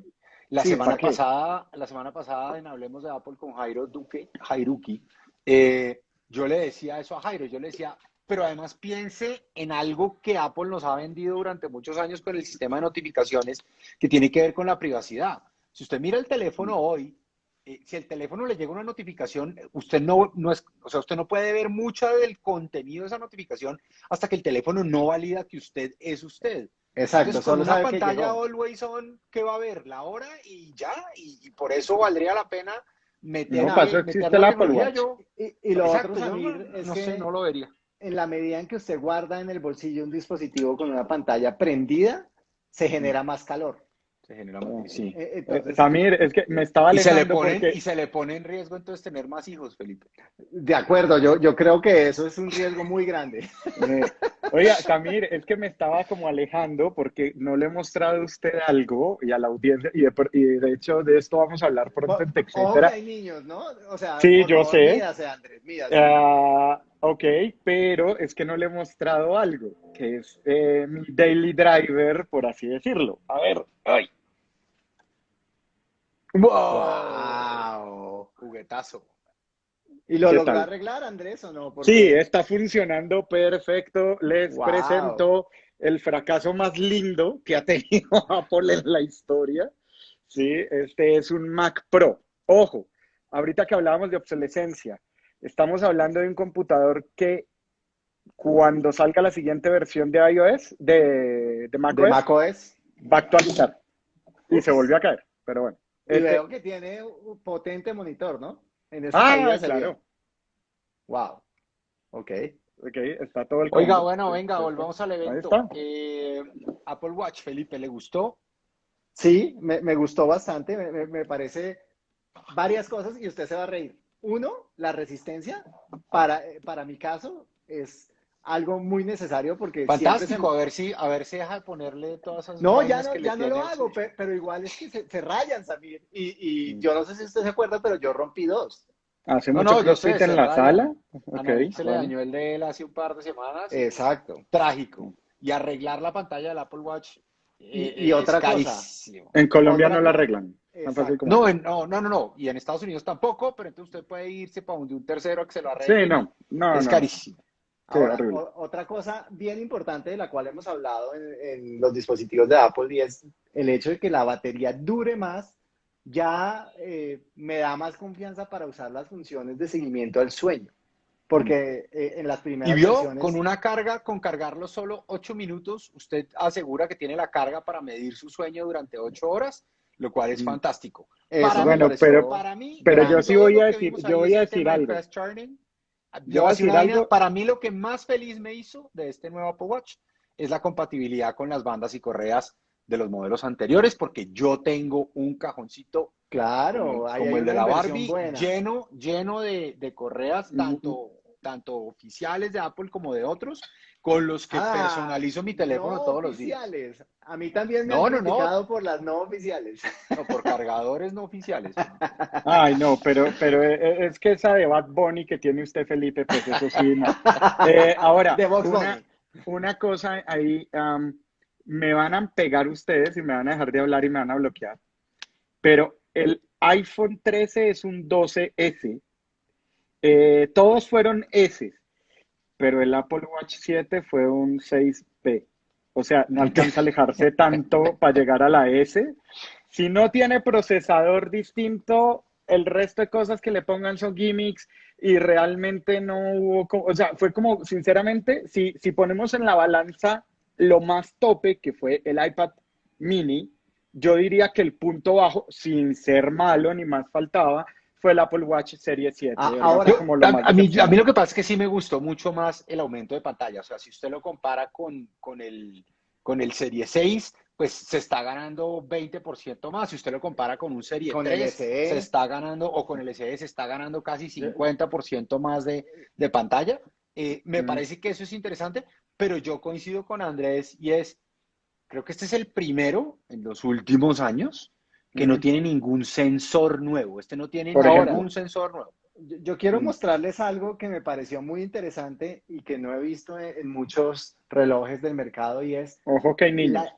La semana pasada, la semana pasada en Hablemos de Apple con Jairo Duque, Jairuki, eh, yo le decía eso a Jairo, yo le decía, pero además piense en algo que Apple nos ha vendido durante muchos años con el sistema de notificaciones que tiene que ver con la privacidad. Si usted mira el teléfono hoy, eh, si el teléfono le llega una notificación, usted no, no es, o sea, usted no puede ver mucho del contenido de esa notificación hasta que el teléfono no valida que usted es usted. Exacto. Entonces, con una pantalla always on, ¿qué va a ver? La hora y ya, y, por eso valdría la pena meter. No, pasó, existe la Apple Watch. y, lo otro, Samir, es no que sé, no lo vería. En la medida en que usted guarda en el bolsillo un dispositivo con una pantalla prendida, se genera más calor. Se genera sí. Eh, eh, Samir, es que me estaba y se le pone Y se le pone en riesgo entonces tener más hijos, Felipe. De acuerdo, yo, yo creo que eso es un riesgo muy grande. Eh, oiga, Samir, es que me estaba como alejando porque no le he mostrado a usted algo y a la audiencia, y de, hecho de esto vamos a hablar pronto en TechCetera. hay niños, ¿no? O sea, sí, yo sé. Mídase, Andrés, mídase. Ah, ok, pero es que no le he mostrado algo, que es mi daily driver, por así decirlo. A ver, ay. ¡Wow! Juguetazo. ¿Y lo logró arreglar, Andrés, o no? Sí, está funcionando perfecto. Les presento el fracaso más lindo que ha tenido Apple en la historia. Sí, este es un Mac Pro. Ojo, ahorita que hablábamos de obsolescencia, estamos hablando de un computador que cuando salga la siguiente versión de iOS, de, de macOS, va a actualizar. Y se volvió a caer, pero bueno. Y este veo que tiene un potente monitor, ¿no? En ah, claro. Wow. Ok. Ok, está todo el... Oiga, bueno, venga, volvamos al evento. Eh, Apple Watch, Felipe, ¿le gustó? Sí, me, me gustó bastante. Me, me, parece varias cosas y usted se va a reír. Uno, la resistencia. Para, para mi caso, es algo muy necesario porque fantástico a ver si a ver si deja de ponerle todas esas no ya no ya no lo hago pero, igual es que se, rayan Samir y, y mm. yo no sé si usted se acuerda pero yo rompí dos. Hace mucho no, no, en la sala. Okay, se le dañó el de él hace un par de semanas. Exacto trágico. Y arreglar la pantalla del Apple Watch y, eh, otra cosa. en Colombia no la arreglan. No, no, no, no, no, y en Estados Unidos tampoco, pero entonces usted puede irse para un tercero que se lo arregle. Sí, no, no, es carísimo otra cosa bien importante de la cual hemos hablado en, los dispositivos de Apple y es el hecho de que la batería dure más, ya eh, me da más confianza para usar las funciones de seguimiento al sueño. Porque eh, en las primeras Y vio, con una carga, con cargarlo solo 8 minutos, usted asegura que tiene la carga para medir su sueño durante 8 horas, lo cual es mm. fantástico. bueno, pero, para mí, pero yo sí voy a decir, yo voy a decir algo. Yo para mí lo que más feliz me hizo de este nuevo Apple Watch es la compatibilidad con las bandas y correas de los modelos anteriores, porque yo tengo un cajoncito claro, como, el de la Barbie, lleno, lleno de, correas, tanto, tanto oficiales de Apple como de otros, con los que ah, personalizo mi teléfono todos los días. A mí también me han no, por las no oficiales. No, por cargadores no oficiales. Ay, no, pero, pero eh, eh, es que esa de Bad Bunny que tiene usted, Felipe, pues eso sí, no. Eh, ahora, una, cosa ahí, me van a pegar ustedes y me van a dejar de hablar y me van a bloquear, pero el iPhone 13 es un 12S. todos fueron S pero el Apple Watch 7 fue un 6P. O sea, no alcanza a alejarse tanto para llegar a la S. Si no tiene procesador distinto, el resto de cosas que le pongan son gimmicks y realmente no hubo, o sea, fue como, sinceramente, si, si ponemos en la balanza lo más tope, que fue el iPad mini, yo diría que el punto bajo, sin ser malo ni más faltaba, fue el Apple Watch Serie 7. Ah, ahora, a, mí, a, mí, lo que pasa es que sí me gustó mucho más el aumento de pantalla. O sea, si usted lo compara con, con, el, con el Serie 6, pues se está ganando 20% más. Si usted lo compara con un Serie con 3, se está ganando, o con el SE, se está ganando casi 50% más de, de pantalla. Eh, me mm. parece que eso es interesante, pero yo coincido con Andrés y es, creo que este es el primero en los últimos años que no tiene ningún sensor nuevo. Este no tiene ningún sensor nuevo. Yo, quiero mostrarles algo que me pareció muy interesante y que no he visto en, muchos relojes del mercado y es Ojo que la,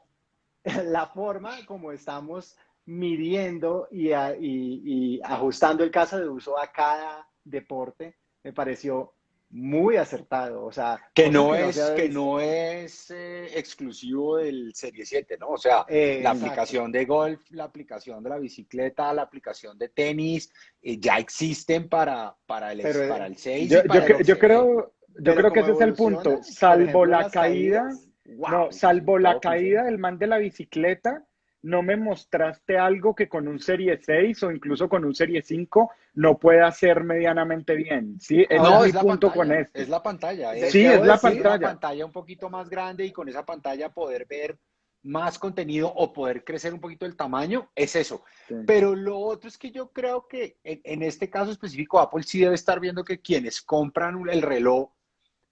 la, forma como estamos midiendo y, y, ajustando el caso de uso a cada deporte. Me pareció muy acertado, o sea... Que no es, que no es eh, exclusivo del Serie 7, ¿no? O sea, la aplicación de golf, la aplicación de la bicicleta, la aplicación de tenis, eh, ya existen para, para, el, para el 6 yo, yo, creo, yo creo que ese es el punto, salvo la caída... no, salvo la caída del man de la bicicleta, no me mostraste algo que con un Serie 6 o incluso con un Serie 5 no pueda hacer medianamente bien. ¿sí? no, es, punto con esto. Es la pantalla. sí, es la pantalla. Una pantalla un poquito más grande y con esa pantalla poder ver más contenido o poder crecer un poquito el tamaño, es eso. Pero lo otro es que yo creo que en, este caso específico Apple sí debe estar viendo que quienes compran el reloj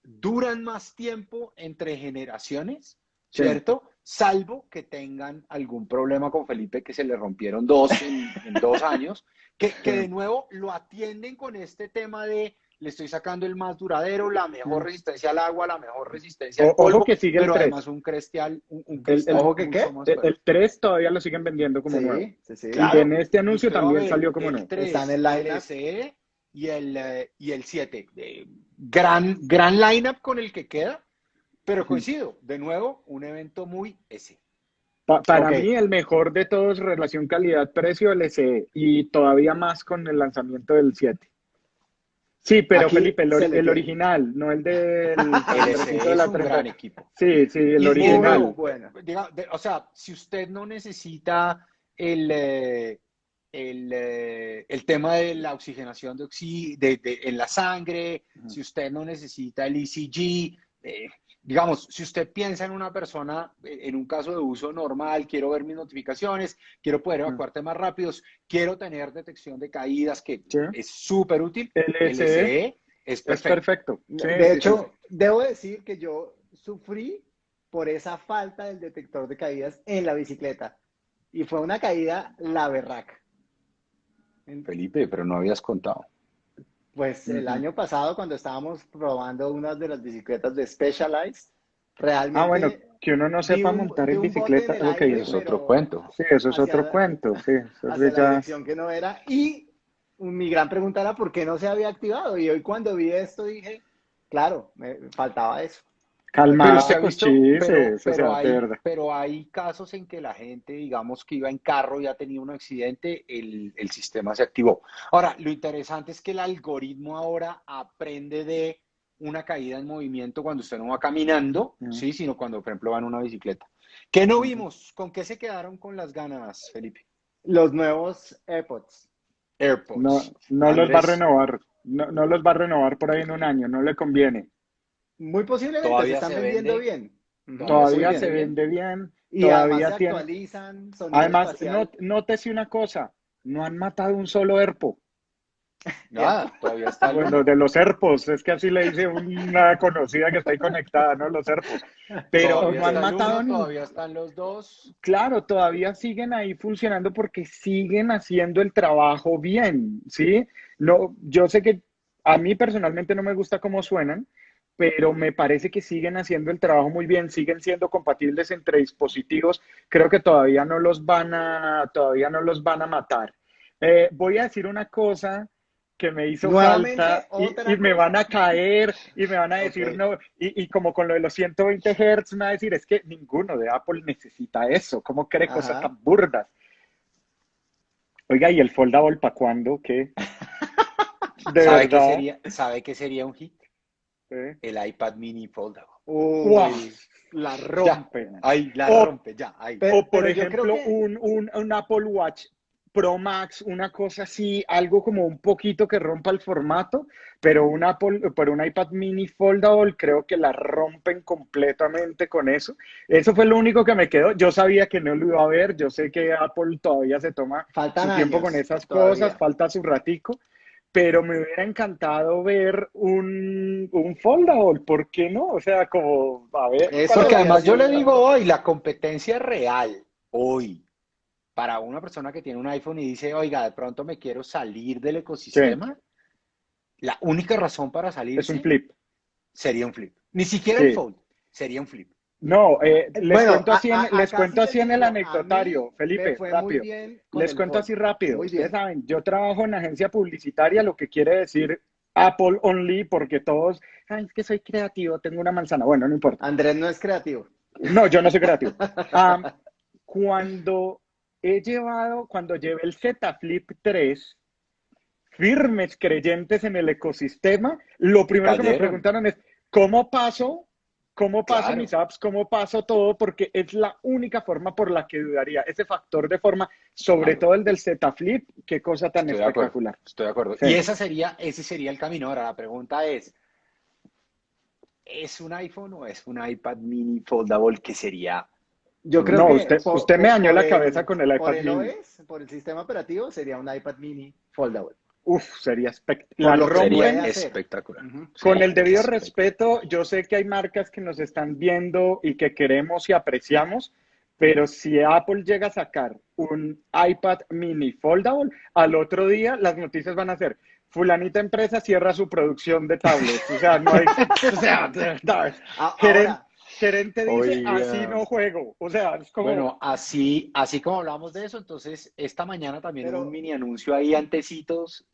duran más tiempo entre generaciones, ¿cierto? Salvo que tengan algún problema con Felipe, que se le rompieron dos en, dos años, que, que de nuevo lo atienden con este tema de le estoy sacando el más duradero, la mejor resistencia al agua, la mejor resistencia al polvo, ojo que sigue pero el además un crestial, un, un el, ojo que qué? El, 3 todavía lo siguen vendiendo como nuevo. Sí, sí. y en este anuncio también salió como nuevo. Está en el SE y el, eh, y el 7. gran, gran lineup con el que queda, pero coincido, de nuevo, un evento muy ese. para mí el mejor de todos relación calidad-precio el SE y todavía más con el lanzamiento del 7. Sí, pero Felipe, el, original, no el del de la un gran equipo. Sí, sí, el original. Bueno, o sea, si usted no necesita el, eh, el, eh, el, tema de la oxigenación de, de, en la sangre, si usted no necesita el ECG, eh, digamos, si usted piensa en una persona, eh, en un caso de uso normal, quiero ver mis notificaciones, quiero poder evacuarte más rápidos, quiero tener detección de caídas, que es súper útil. El SE es perfecto. de hecho, debo decir que yo sufrí por esa falta del detector de caídas en la bicicleta. Y fue una caída la berraca. Felipe, pero no habías contado. Pues el año pasado, cuando estábamos probando unas de las bicicletas de Specialized, realmente. Ah, bueno, que uno no sepa montar en bicicleta, eso es otro cuento. Sí, eso es otro cuento, sí. Eso la que no era. Y mi gran pregunta era por qué no se había activado. Y hoy, cuando vi esto, dije, claro, me faltaba eso. Calmado, pero, hay, casos en que la gente, digamos que iba en carro y ha tenido un accidente, el, sistema se activó. Ahora, lo interesante es que el algoritmo ahora aprende de una caída en movimiento cuando usted no va caminando, ¿sí? sino cuando, por ejemplo, va en una bicicleta. ¿Qué no vimos? ¿Con qué se quedaron con las ganas, Felipe? Los nuevos AirPods. AirPods. No, no los va a renovar. No, no los va a renovar por ahí en un año, no le conviene. Muy posiblemente se están vendiendo bien. Todavía, se vende bien. Y todavía además se actualizan. Además, nótese una cosa, no han matado un solo herpo. Nada, todavía está. Bueno, de los herpos, es que así le dice una conocida que está ahí conectada, ¿no? Los herpos. Pero no han matado uno, Todavía están los dos. Claro, todavía siguen ahí funcionando porque siguen haciendo el trabajo bien, ¿sí? No, yo sé que a mí personalmente no me gusta cómo suenan, pero me parece que siguen haciendo el trabajo muy bien, siguen siendo compatibles entre dispositivos. Creo que todavía no los van a, todavía no los van a matar. Eh, voy a decir una cosa que me hizo falta y, me van a caer y me van a decir no, y, como con lo de los 120 Hz me va a decir, es que ninguno de Apple necesita eso, ¿cómo cree cosas tan burdas? Oiga, ¿y el foldable para cuándo? ¿Qué? ¿De ¿Sabe, Qué sería, ¿Sabe qué sería un hit? El iPad mini foldable. La rompe. Ahí, la rompe, ya. o por ejemplo, un, un, un, Apple Watch Pro Max, una cosa así, algo como un poquito que rompa el formato, pero un Apple, pero un iPad mini foldable, creo que la rompen completamente con eso. Eso fue lo único que me quedó. Yo sabía que no lo iba a ver, yo sé que Apple todavía se toma su tiempo con esas cosas, falta su ratico, pero me hubiera encantado ver un, un foldable, ¿por qué no? O sea, como, a ver. Eso que además yo le digo hoy, la competencia real, hoy, para una persona que tiene un iPhone y dice, oiga, de pronto me quiero salir del ecosistema, la única razón para salir es un flip. Sería un flip. Ni siquiera el fold, sería un flip. No, eh, les cuento así, en, les cuento así en el anecdotario, Felipe, rápido. Les cuento así rápido. Ustedes saben, yo trabajo en agencia publicitaria, lo que quiere decir Apple Only, porque todos, ay, es que soy creativo, tengo una manzana. Bueno, no importa. Andrés no es creativo. No, yo no soy creativo. cuando he llevado, cuando llevé el Z Flip 3, firmes creyentes en el ecosistema, lo primero que me preguntaron es, ¿cómo paso ¿Cómo paso mis apps? ¿Cómo paso todo? Porque es la única forma por la que dudaría. Ese factor de forma, sobre todo el del Z Flip, qué cosa tan espectacular. estoy de acuerdo. Y esa sería, ese sería el camino. Ahora, la pregunta es, ¿es un iPhone o es un iPad mini foldable que sería? Yo creo que usted, usted me dañó la cabeza con el iPad mini. por el sistema operativo, sería un iPad mini foldable. Uf, sería espectacular. espectacular. Con el debido respeto, yo sé que hay marcas que nos están viendo y que queremos y apreciamos, pero si Apple llega a sacar un iPad mini foldable, al otro día las noticias van a ser, fulanita empresa cierra su producción de tablets. O sea, no hay... o sea, gerente dice, así no juego. O sea, es como... Bueno, así, así como hablamos de eso, entonces esta mañana también hubo un mini anuncio ahí antecitos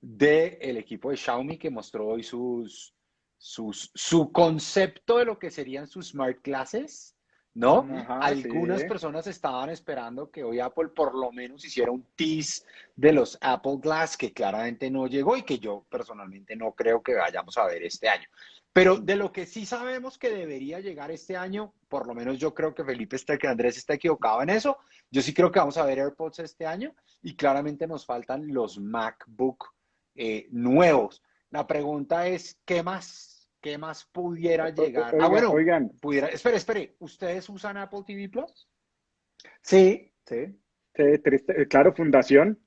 del equipo de Xiaomi que mostró hoy sus, sus, su concepto de lo que serían sus smart classes, ¿no? Algunas personas estaban esperando que hoy Apple por lo menos hiciera un tease de los Apple Glass que claramente no llegó y que yo personalmente no creo que vayamos a ver este año. Pero de lo que sí sabemos que debería llegar este año, por lo menos yo creo que Felipe está, que Andrés está equivocado en eso. Yo sí creo que vamos a ver AirPods este año y claramente nos faltan los MacBook eh, nuevos. La pregunta es, ¿qué más? ¿Qué más pudiera llegar? ah, bueno, oigan. Pudiera, espere, espere, ¿ustedes usan Apple TV Plus? Sí, sí. sí claro, Fundación.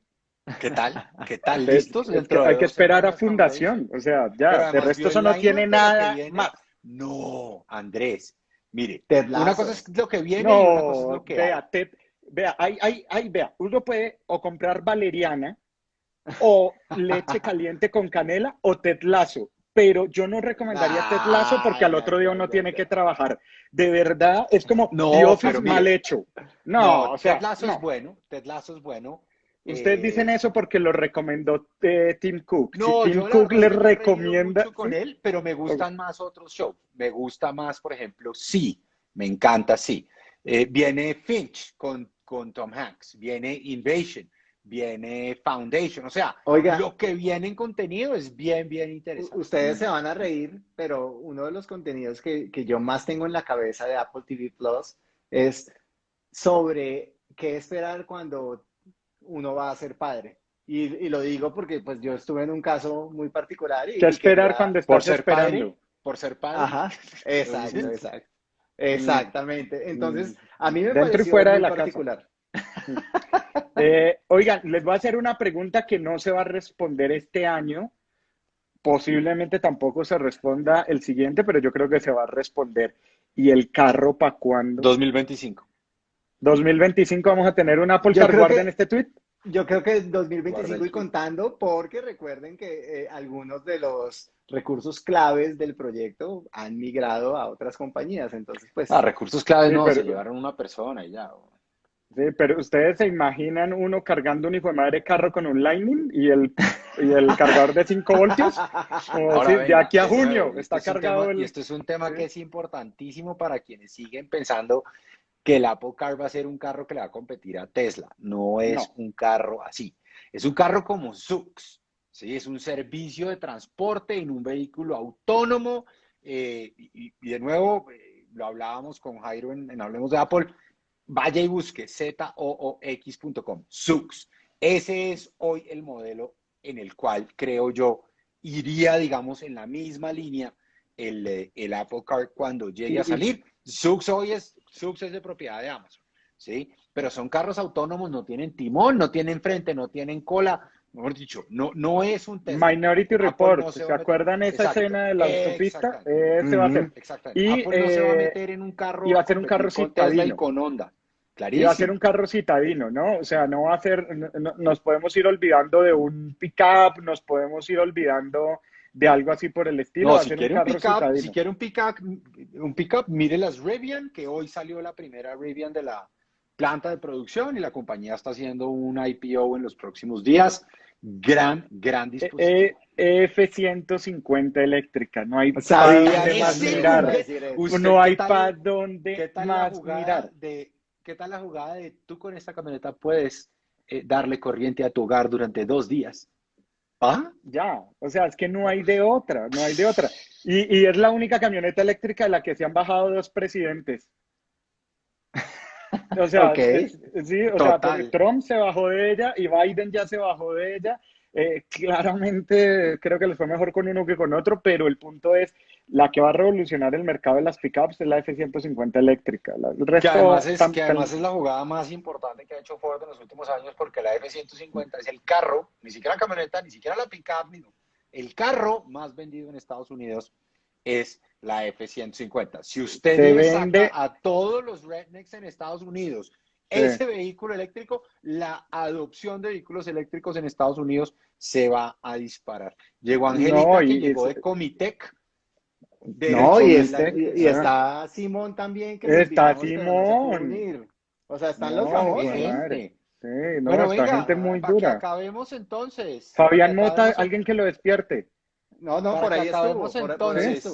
¿Qué tal? ¿Qué tal? ¿Listos? hay que esperar a fundación. O sea, ya, de resto eso no tiene nada más. No, Andrés. Mire, una cosa es lo que viene y una cosa es lo que vea, vea, hay, hay, vea, uno puede o comprar valeriana o leche caliente con canela o tetlazo. Pero yo no recomendaría tetlazo porque al otro día uno tiene que trabajar. De verdad, es como no, mal hecho. No, o sea, tetlazo es bueno, tetlazo es bueno. Ustedes eh, dicen eso porque lo recomendó eh, Tim Cook. No, Tim Cook le recomienda. con él, pero me gustan más otros shows. Me gusta más, por ejemplo, Sí. Me encanta Sí. Eh, viene Finch con, con Tom Hanks. Viene Invasion. Viene Foundation. O sea, lo que viene en contenido es bien, bien interesante. Ustedes se van a reír, pero uno de los contenidos que, que yo más tengo en la cabeza de Apple TV Plus es sobre qué esperar cuando uno va a ser padre. Y, lo digo porque pues yo estuve en un caso muy particular. Y, ¿Qué esperar cuando estás por ser esperando? Padre, por ser padre. Ajá, exacto, exacto. Exactamente. Entonces, mm. a mí me Dentro y fuera de la particular. Eh, oigan, les voy a hacer una pregunta que no se va a responder este año. Posiblemente tampoco se responda el siguiente, pero yo creo que se va a responder. ¿Y el carro para cuándo? 2025. 2025 vamos a tener un Apple Car, guarden este tweet. Yo creo que 2025 y contando, porque recuerden que eh, algunos de los recursos claves del proyecto han migrado a otras compañías, entonces pues... Ah, recursos claves no, se llevaron una persona y ya. Sí, pero ustedes se imaginan uno cargando un hijo de madre carro con un Lightning y el, y el cargador de 5 voltios. de aquí a junio está cargado el... Y esto es un tema que es importantísimo para quienes siguen pensando que el Apple Car va a ser un carro que le va a competir a Tesla. No es un carro así. Es un carro como Zux. ¿sí? Es un servicio de transporte en un vehículo autónomo. Eh, y, de nuevo, eh, lo hablábamos con Jairo en, Hablemos de Apple. Vaya y busque zoox.com. Zux. Ese es hoy el modelo en el cual creo yo iría, digamos, en la misma línea el, eh, el Apple Car cuando llegue a salir. Zux hoy es Subs es de propiedad de Amazon, ¿sí? Pero son carros autónomos, no tienen timón, no tienen frente, no tienen cola, mejor dicho, no, no es un Tesla. Minority Report, se, acuerdan esa escena de la autopista? Ese va a ser. Y, Apple no se va a eh, meter en un carro. Y va a ser un carro citadino. Y con Honda. Clarísimo. Y va a ser un carro citadino, ¿no? O sea, no va a ser, nos podemos ir olvidando de un pickup, nos podemos ir olvidando de algo así por el estilo. si, quiere un pick si quiere un pickup, un pickup, mire las Rivian, que hoy salió la primera Rivian de la planta de producción y la compañía está haciendo un IPO en los próximos días. Gran, gran disposición. Eh, eh, F-150 eléctrica, no hay para dónde más mirar. No hay para dónde más mirar. De, ¿Qué tal la jugada de tú con esta camioneta puedes eh, darle corriente a tu hogar durante dos días? ¿Ah? Ya, o sea, es que no hay de otra, no hay de otra. Y, y es la única camioneta eléctrica de la que se han bajado dos presidentes. O sea, sí, o sea, Trump se bajó de ella y Biden ya se bajó de ella. Eh, claramente creo que les fue mejor con uno que con otro, pero el punto es, la que va a revolucionar el mercado de las pickups es la F-150 eléctrica. El resto que además, es, que además es la jugada más importante que ha hecho Ford en los últimos años porque la F-150 es el carro, ni siquiera la camioneta, ni siquiera la pickup, ni el carro más vendido en Estados Unidos es la F-150. Si usted vende... a todos los rednecks en Estados Unidos ese vehículo eléctrico, la adopción de vehículos eléctricos en Estados Unidos se va a disparar. Llegó Angélica, que llegó de Comitec. No, y, y, está Simón también. Que está Simón. O sea, están los famosos. Sí, no, Pero está gente muy dura. acabemos entonces. Fabián Mota, alguien que lo despierte. No, no, por ahí estuvo. entonces.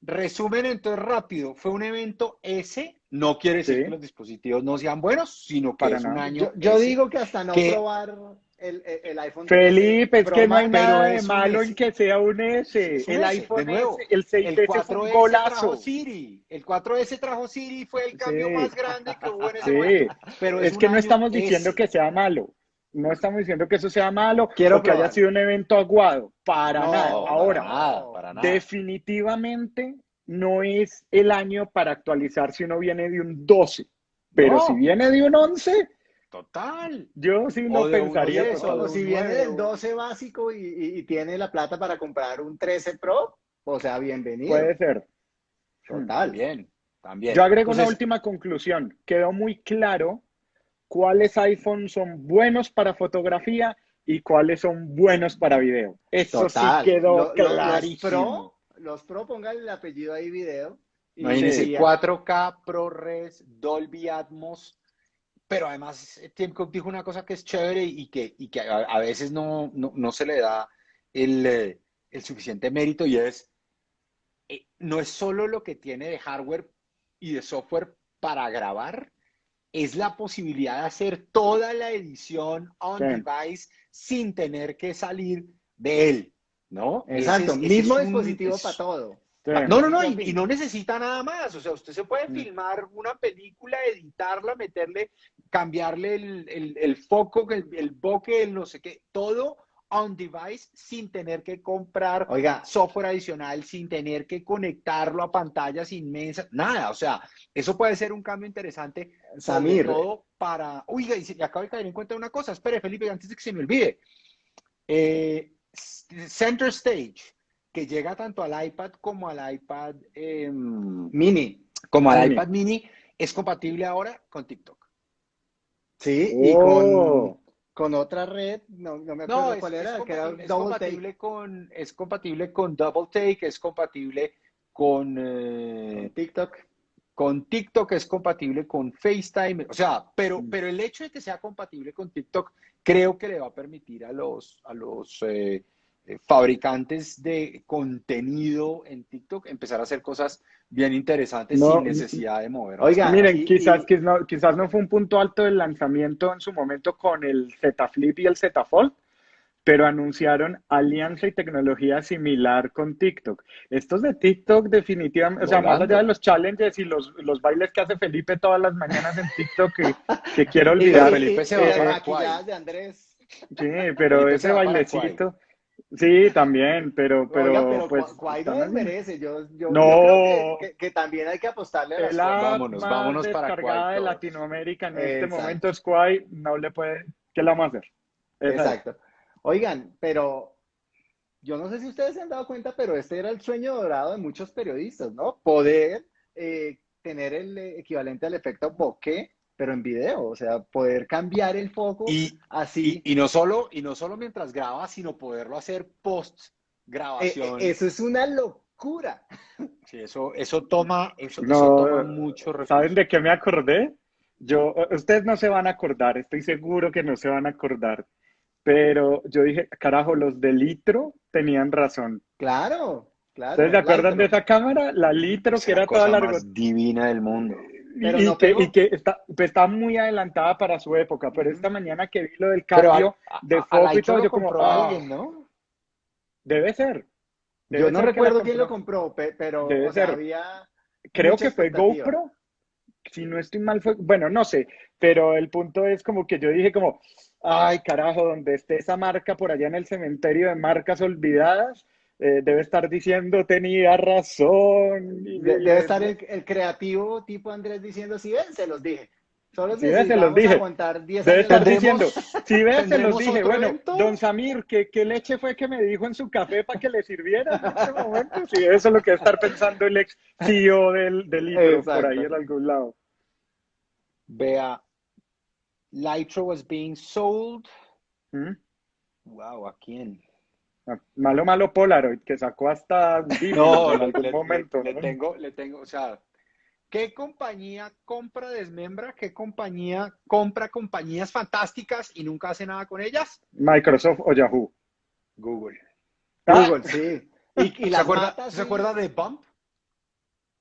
Resumen entonces rápido. Fue un evento S. No quiere decir que los dispositivos no sean buenos, sino que es un año. Yo, digo que hasta no probar el, el, iPhone. Felipe, es que no hay nada de malo en que sea un S. el iPhone nuevo, el 6S fue un golazo. Siri. El 4S trajo Siri, fue el cambio más grande que hubo en ese momento. Pero es, que no estamos diciendo que sea malo. No estamos diciendo que eso sea malo Quiero o que haya sido un evento aguado. Para nada. Ahora, definitivamente no es el año para actualizar si uno viene de un 12. Pero si viene de un 11, Total. Yo sí no pensaría eso. O si viene del 12 básico y, tiene la plata para comprar un 13 Pro, o sea, bienvenido. Puede ser. Total. Bien. También. Yo agrego una última conclusión. Quedó muy claro cuáles iPhones son buenos para fotografía y cuáles son buenos para video. Eso sí quedó clarísimo. Los Pro, los pongan el apellido ahí video. Imagínense, 4K, ProRes, Dolby Atmos, pero además Tim Cook dijo una cosa que es chévere y que, y que a, veces no, no, se le da el, eh, el, suficiente mérito y es, eh, no es solo lo que tiene de hardware y de software para grabar, es la posibilidad de hacer toda la edición on device sin tener que salir de él, ¿no? Exacto, mismo dispositivo para todo. No, no, no, y, no necesita nada más. O sea, usted se puede mm. filmar una película, editarla, meterle, cambiarle el, foco, el, el bokeh, el no sé qué, todo on device sin tener que comprar software adicional, sin tener que conectarlo a pantallas inmensas, nada. O sea, eso puede ser un cambio interesante, sobre todo para. Oiga, y acabo de caer en cuenta una cosa. Espere, Felipe, antes de que se me olvide. Eh, Center Stage, que llega tanto al iPad como al iPad em, mini, como al iPad mini, es compatible ahora con TikTok. Sí, y con oh con otra red, no, me acuerdo cuál era, que era es compatible con Es compatible con Double Take, es compatible con, eh, TikTok. Con TikTok es compatible con FaceTime, o sea, pero, mm. pero el hecho de que sea compatible con TikTok creo que le va a permitir a los, a los eh, fabricantes de contenido en TikTok empezar a hacer cosas bien interesantes sin necesidad de mover. Oiga, miren, quizás, no, quizás no fue un punto alto del lanzamiento en su momento con el Z Flip y el Z Fold, pero anunciaron alianza y tecnología similar con TikTok. Estos de TikTok definitivamente, o sea, más allá de los challenges y los, los bailes que hace Felipe todas las mañanas en TikTok, que, que quiero olvidar. Felipe se va a de Andrés. Sí, pero ese bailecito Sí, también, pero, pero, pues. no merece. Yo, yo, no. creo que, también hay que apostarle a la Vámonos, vámonos para de Latinoamérica en este momento, Squay no le puede. ¿Qué le vamos a hacer? Exacto. Oigan, pero yo no sé si ustedes se han dado cuenta, pero este era el sueño dorado de muchos periodistas, ¿no? Poder eh, tener el equivalente al efecto bokeh pero en video, o sea, poder cambiar el foco y, así. Y, no solo, y no solo mientras graba, sino poderlo hacer post grabación. Eh, eh, eso es una locura. Sí, eso, eso toma, eso, toma mucho ¿Saben de qué me acordé? Yo, ustedes no se van a acordar, estoy seguro que no se van a acordar, pero yo dije, carajo, los de litro tenían razón. Claro, claro. ¿Ustedes se acuerdan de esa cámara? La litro, que era toda la más divina del mundo y, que, está, pues, está, muy adelantada para su época, pero esta mañana que vi lo del cambio de foco y todo, yo como, alguien, ¿no? Debe ser. Yo no recuerdo quién lo compró, pero Debe ser. había Creo que fue GoPro. Si no estoy mal, fue. Bueno, no sé. Pero el punto es como que yo dije, como, ay, carajo, donde esté esa marca por allá en el cementerio de marcas olvidadas, eh, debe estar diciendo tenía razón. debe estar el, creativo tipo Andrés diciendo, si ven, se los dije. Solo si ves, se los dije. Debe estar diciendo, si ves, se los dije. Bueno, don Samir, ¿qué, ¿qué, leche fue que me dijo en su café para que le sirviera en este momento? Sí, eso es lo que debe estar pensando el ex CEO del, del libro por ahí en algún lado. Vea, Litro was being sold. ¿Mm? Wow, ¿a quién? Malo, malo Polaroid, que sacó hasta no, en algún momento. Le, tengo, le tengo, o sea, ¿qué compañía compra desmembra? ¿Qué compañía compra compañías fantásticas y nunca hace nada con ellas? Microsoft o Yahoo. Google. Google, sí. ¿Y, ¿Se, acuerda, ¿Se acuerda de Bump?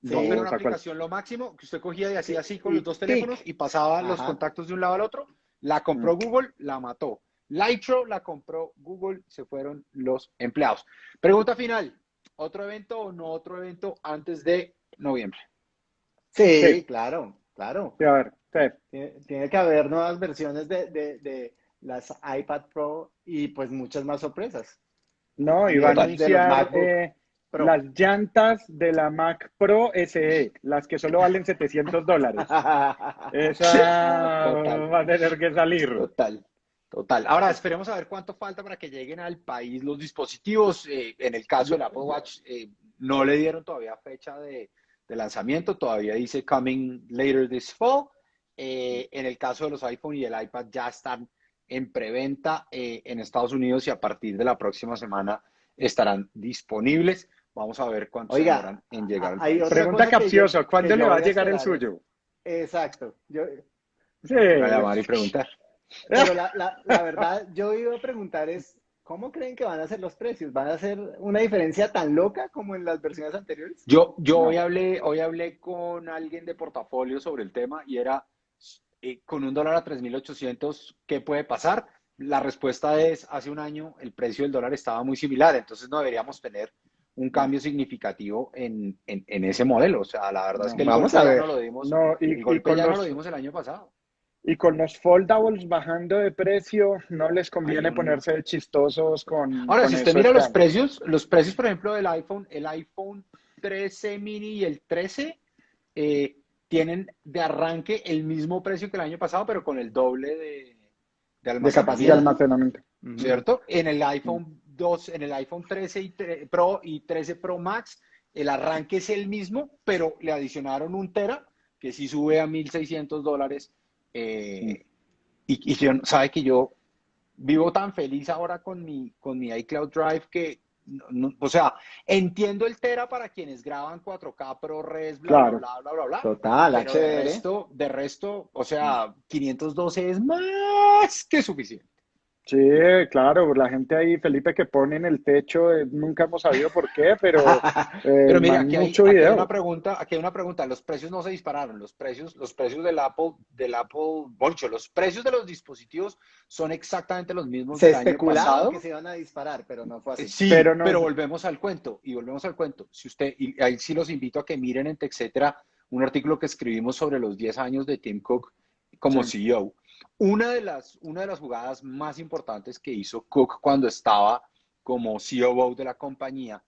Bump era una aplicación lo máximo que usted cogía y hacía así con los dos teléfonos y pasaba los contactos de un lado al otro. La compró mm. Google, la mató. Lightro la compró Google, se fueron los empleados. Pregunta final, ¿otro evento o no otro evento antes de noviembre? Sí, claro, claro. a ver, Tiene, que haber nuevas versiones de, las iPad Pro y pues muchas más sorpresas. No, y van a anunciar eh, las llantas de la Mac Pro SE, las que solo valen 700 dólares. Esa va a tener que salir. Total. Total. Ahora esperemos a ver cuánto falta para que lleguen al país los dispositivos. Eh, en el caso del Apple Watch, eh, no le dieron todavía fecha de, lanzamiento, todavía dice coming later this fall. Eh, en el caso de los iPhone y el iPad ya están en preventa en Estados Unidos y a partir de la próxima semana estarán disponibles. Vamos a ver cuánto Oiga, en llegar. Hay Pregunta capciosa, ¿cuándo le va a llegar el suyo? Exacto. Yo, sí. Voy a llamar y preguntar. Pero la, la, verdad, yo iba a preguntar es, ¿cómo creen que van a ser los precios? ¿Van a ser una diferencia tan loca como en las versiones anteriores? Yo, yo hoy, hablé, hoy hablé con alguien de portafolio sobre el tema y era, eh, con un dólar a 3.800, ¿qué puede pasar? La respuesta es, hace un año el precio del dólar estaba muy similar, entonces no deberíamos tener un cambio significativo en, en, ese modelo. O sea, la verdad es que el vamos golpe a ya no lo dimos, el ya no lo dimos el año pasado. Y con los foldables bajando de precio, no les conviene ponerse chistosos con. Ahora, si usted mira los precios, los precios, por ejemplo, del iPhone, el iPhone 13 mini y el 13 eh, tienen de arranque el mismo precio que el año pasado, pero con el doble de, de almacenamiento. ¿Cierto? En el iPhone 2, en el iPhone 13 y Pro y 13 Pro Max, el arranque es el mismo, pero le adicionaron un Tera, que sí sube a 1.600 dólares eh, y, y sabe que yo vivo tan feliz ahora con mi, con mi iCloud Drive que, o sea, entiendo el Tera para quienes graban 4K ProRes, bla, bla, bla, bla, bla, bla. Total, pero De resto, de resto, o sea, 512 es más que suficiente. Sí, claro, la gente ahí, Felipe, que pone en el techo, eh, nunca hemos sabido por qué, pero, eh, pero mira, aquí hay, una pregunta, aquí hay una pregunta, los precios no se dispararon, los precios, los precios del Apple, del Apple Bolcho, los precios de los dispositivos son exactamente los mismos se del año pasado. que se iban a disparar, pero no fue así. Sí, pero, pero volvemos al cuento, y volvemos al cuento. Si usted, y ahí sí los invito a que miren en TechCetera un artículo que escribimos sobre los 10 años de Tim Cook como CEO una de, las, una de las jugadas más importantes que hizo Cook cuando estaba como CEO de la compañía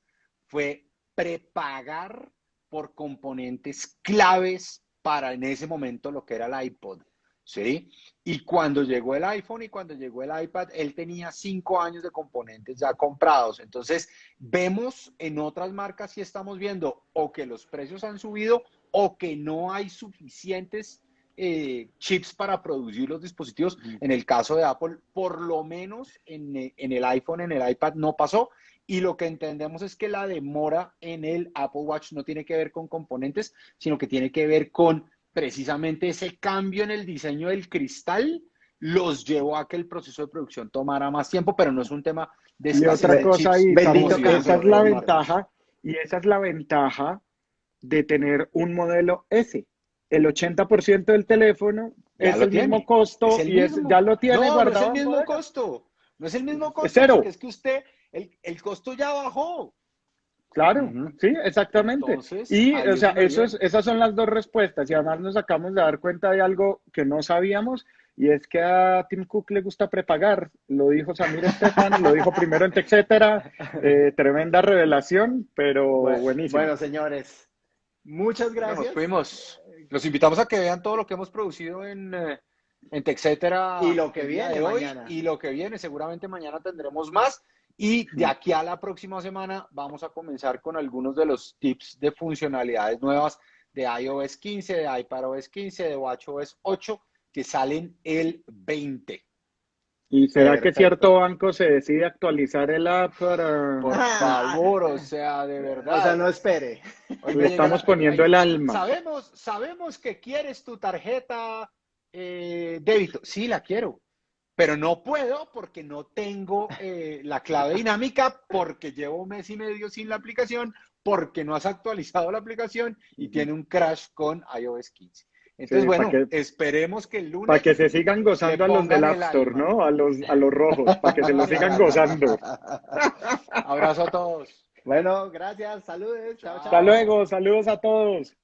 fue prepagar por componentes claves para en ese momento lo que era el iPod. ¿Sí? Y cuando llegó el iPhone y cuando llegó el iPad, él tenía cinco años de componentes ya comprados. Entonces, vemos en otras marcas y estamos viendo o que los precios han subido o que no hay suficientes eh, chips para producir los dispositivos. En el caso de Apple, por lo menos en, el iPhone, en el iPad no pasó. Y lo que entendemos es que la demora en el Apple Watch no tiene que ver con componentes, sino que tiene que ver con precisamente ese cambio en el diseño del cristal los llevó a que el proceso de producción tomara más tiempo, pero no es un tema de y otra cosa ahí, esa es la ventaja y esa es la ventaja de tener un modelo S el 80% del teléfono es el mismo costo y ya lo tiene no, guardado. No es el mismo costo. No es el mismo costo. Es cero. Es que usted, el, costo ya bajó. Claro, sí, exactamente. y, o sea, eso es, esas son las dos respuestas. Y además nos acabamos de dar cuenta de algo que no sabíamos, y es que a Tim Cook le gusta prepagar. Lo dijo Samir Estefan, lo dijo primero en TechCetera. Eh, tremenda revelación, pero buenísimo. Bueno, señores, muchas gracias. Nos fuimos. Los invitamos a que vean todo lo que hemos producido en, eh, en. Y lo que viene hoy. Y lo que viene. Seguramente mañana tendremos más. Y de aquí a la próxima semana vamos a comenzar con algunos de los tips de funcionalidades nuevas de iOS 15, de iPadOS 15, de WatchOS 8 que salen el 20. ¿Y será que cierto banco se decide actualizar el app para... Por favor, o sea, de verdad. O sea, no espere. Le estamos poniendo el alma. Sabemos, sabemos que quieres tu tarjeta eh, débito. Sí, la quiero. Pero no puedo porque no tengo eh, la clave dinámica, porque llevo un mes y medio sin la aplicación, porque no has actualizado la aplicación y tiene un crash con iOS 15. Entonces, bueno, esperemos que el lunes. Para que se sigan gozando a los del App Store, ¿no? A los, a los rojos, para que se los sigan gozando. Abrazo a todos. Bueno, gracias, saludos, chao, chao. Hasta luego, saludos a todos.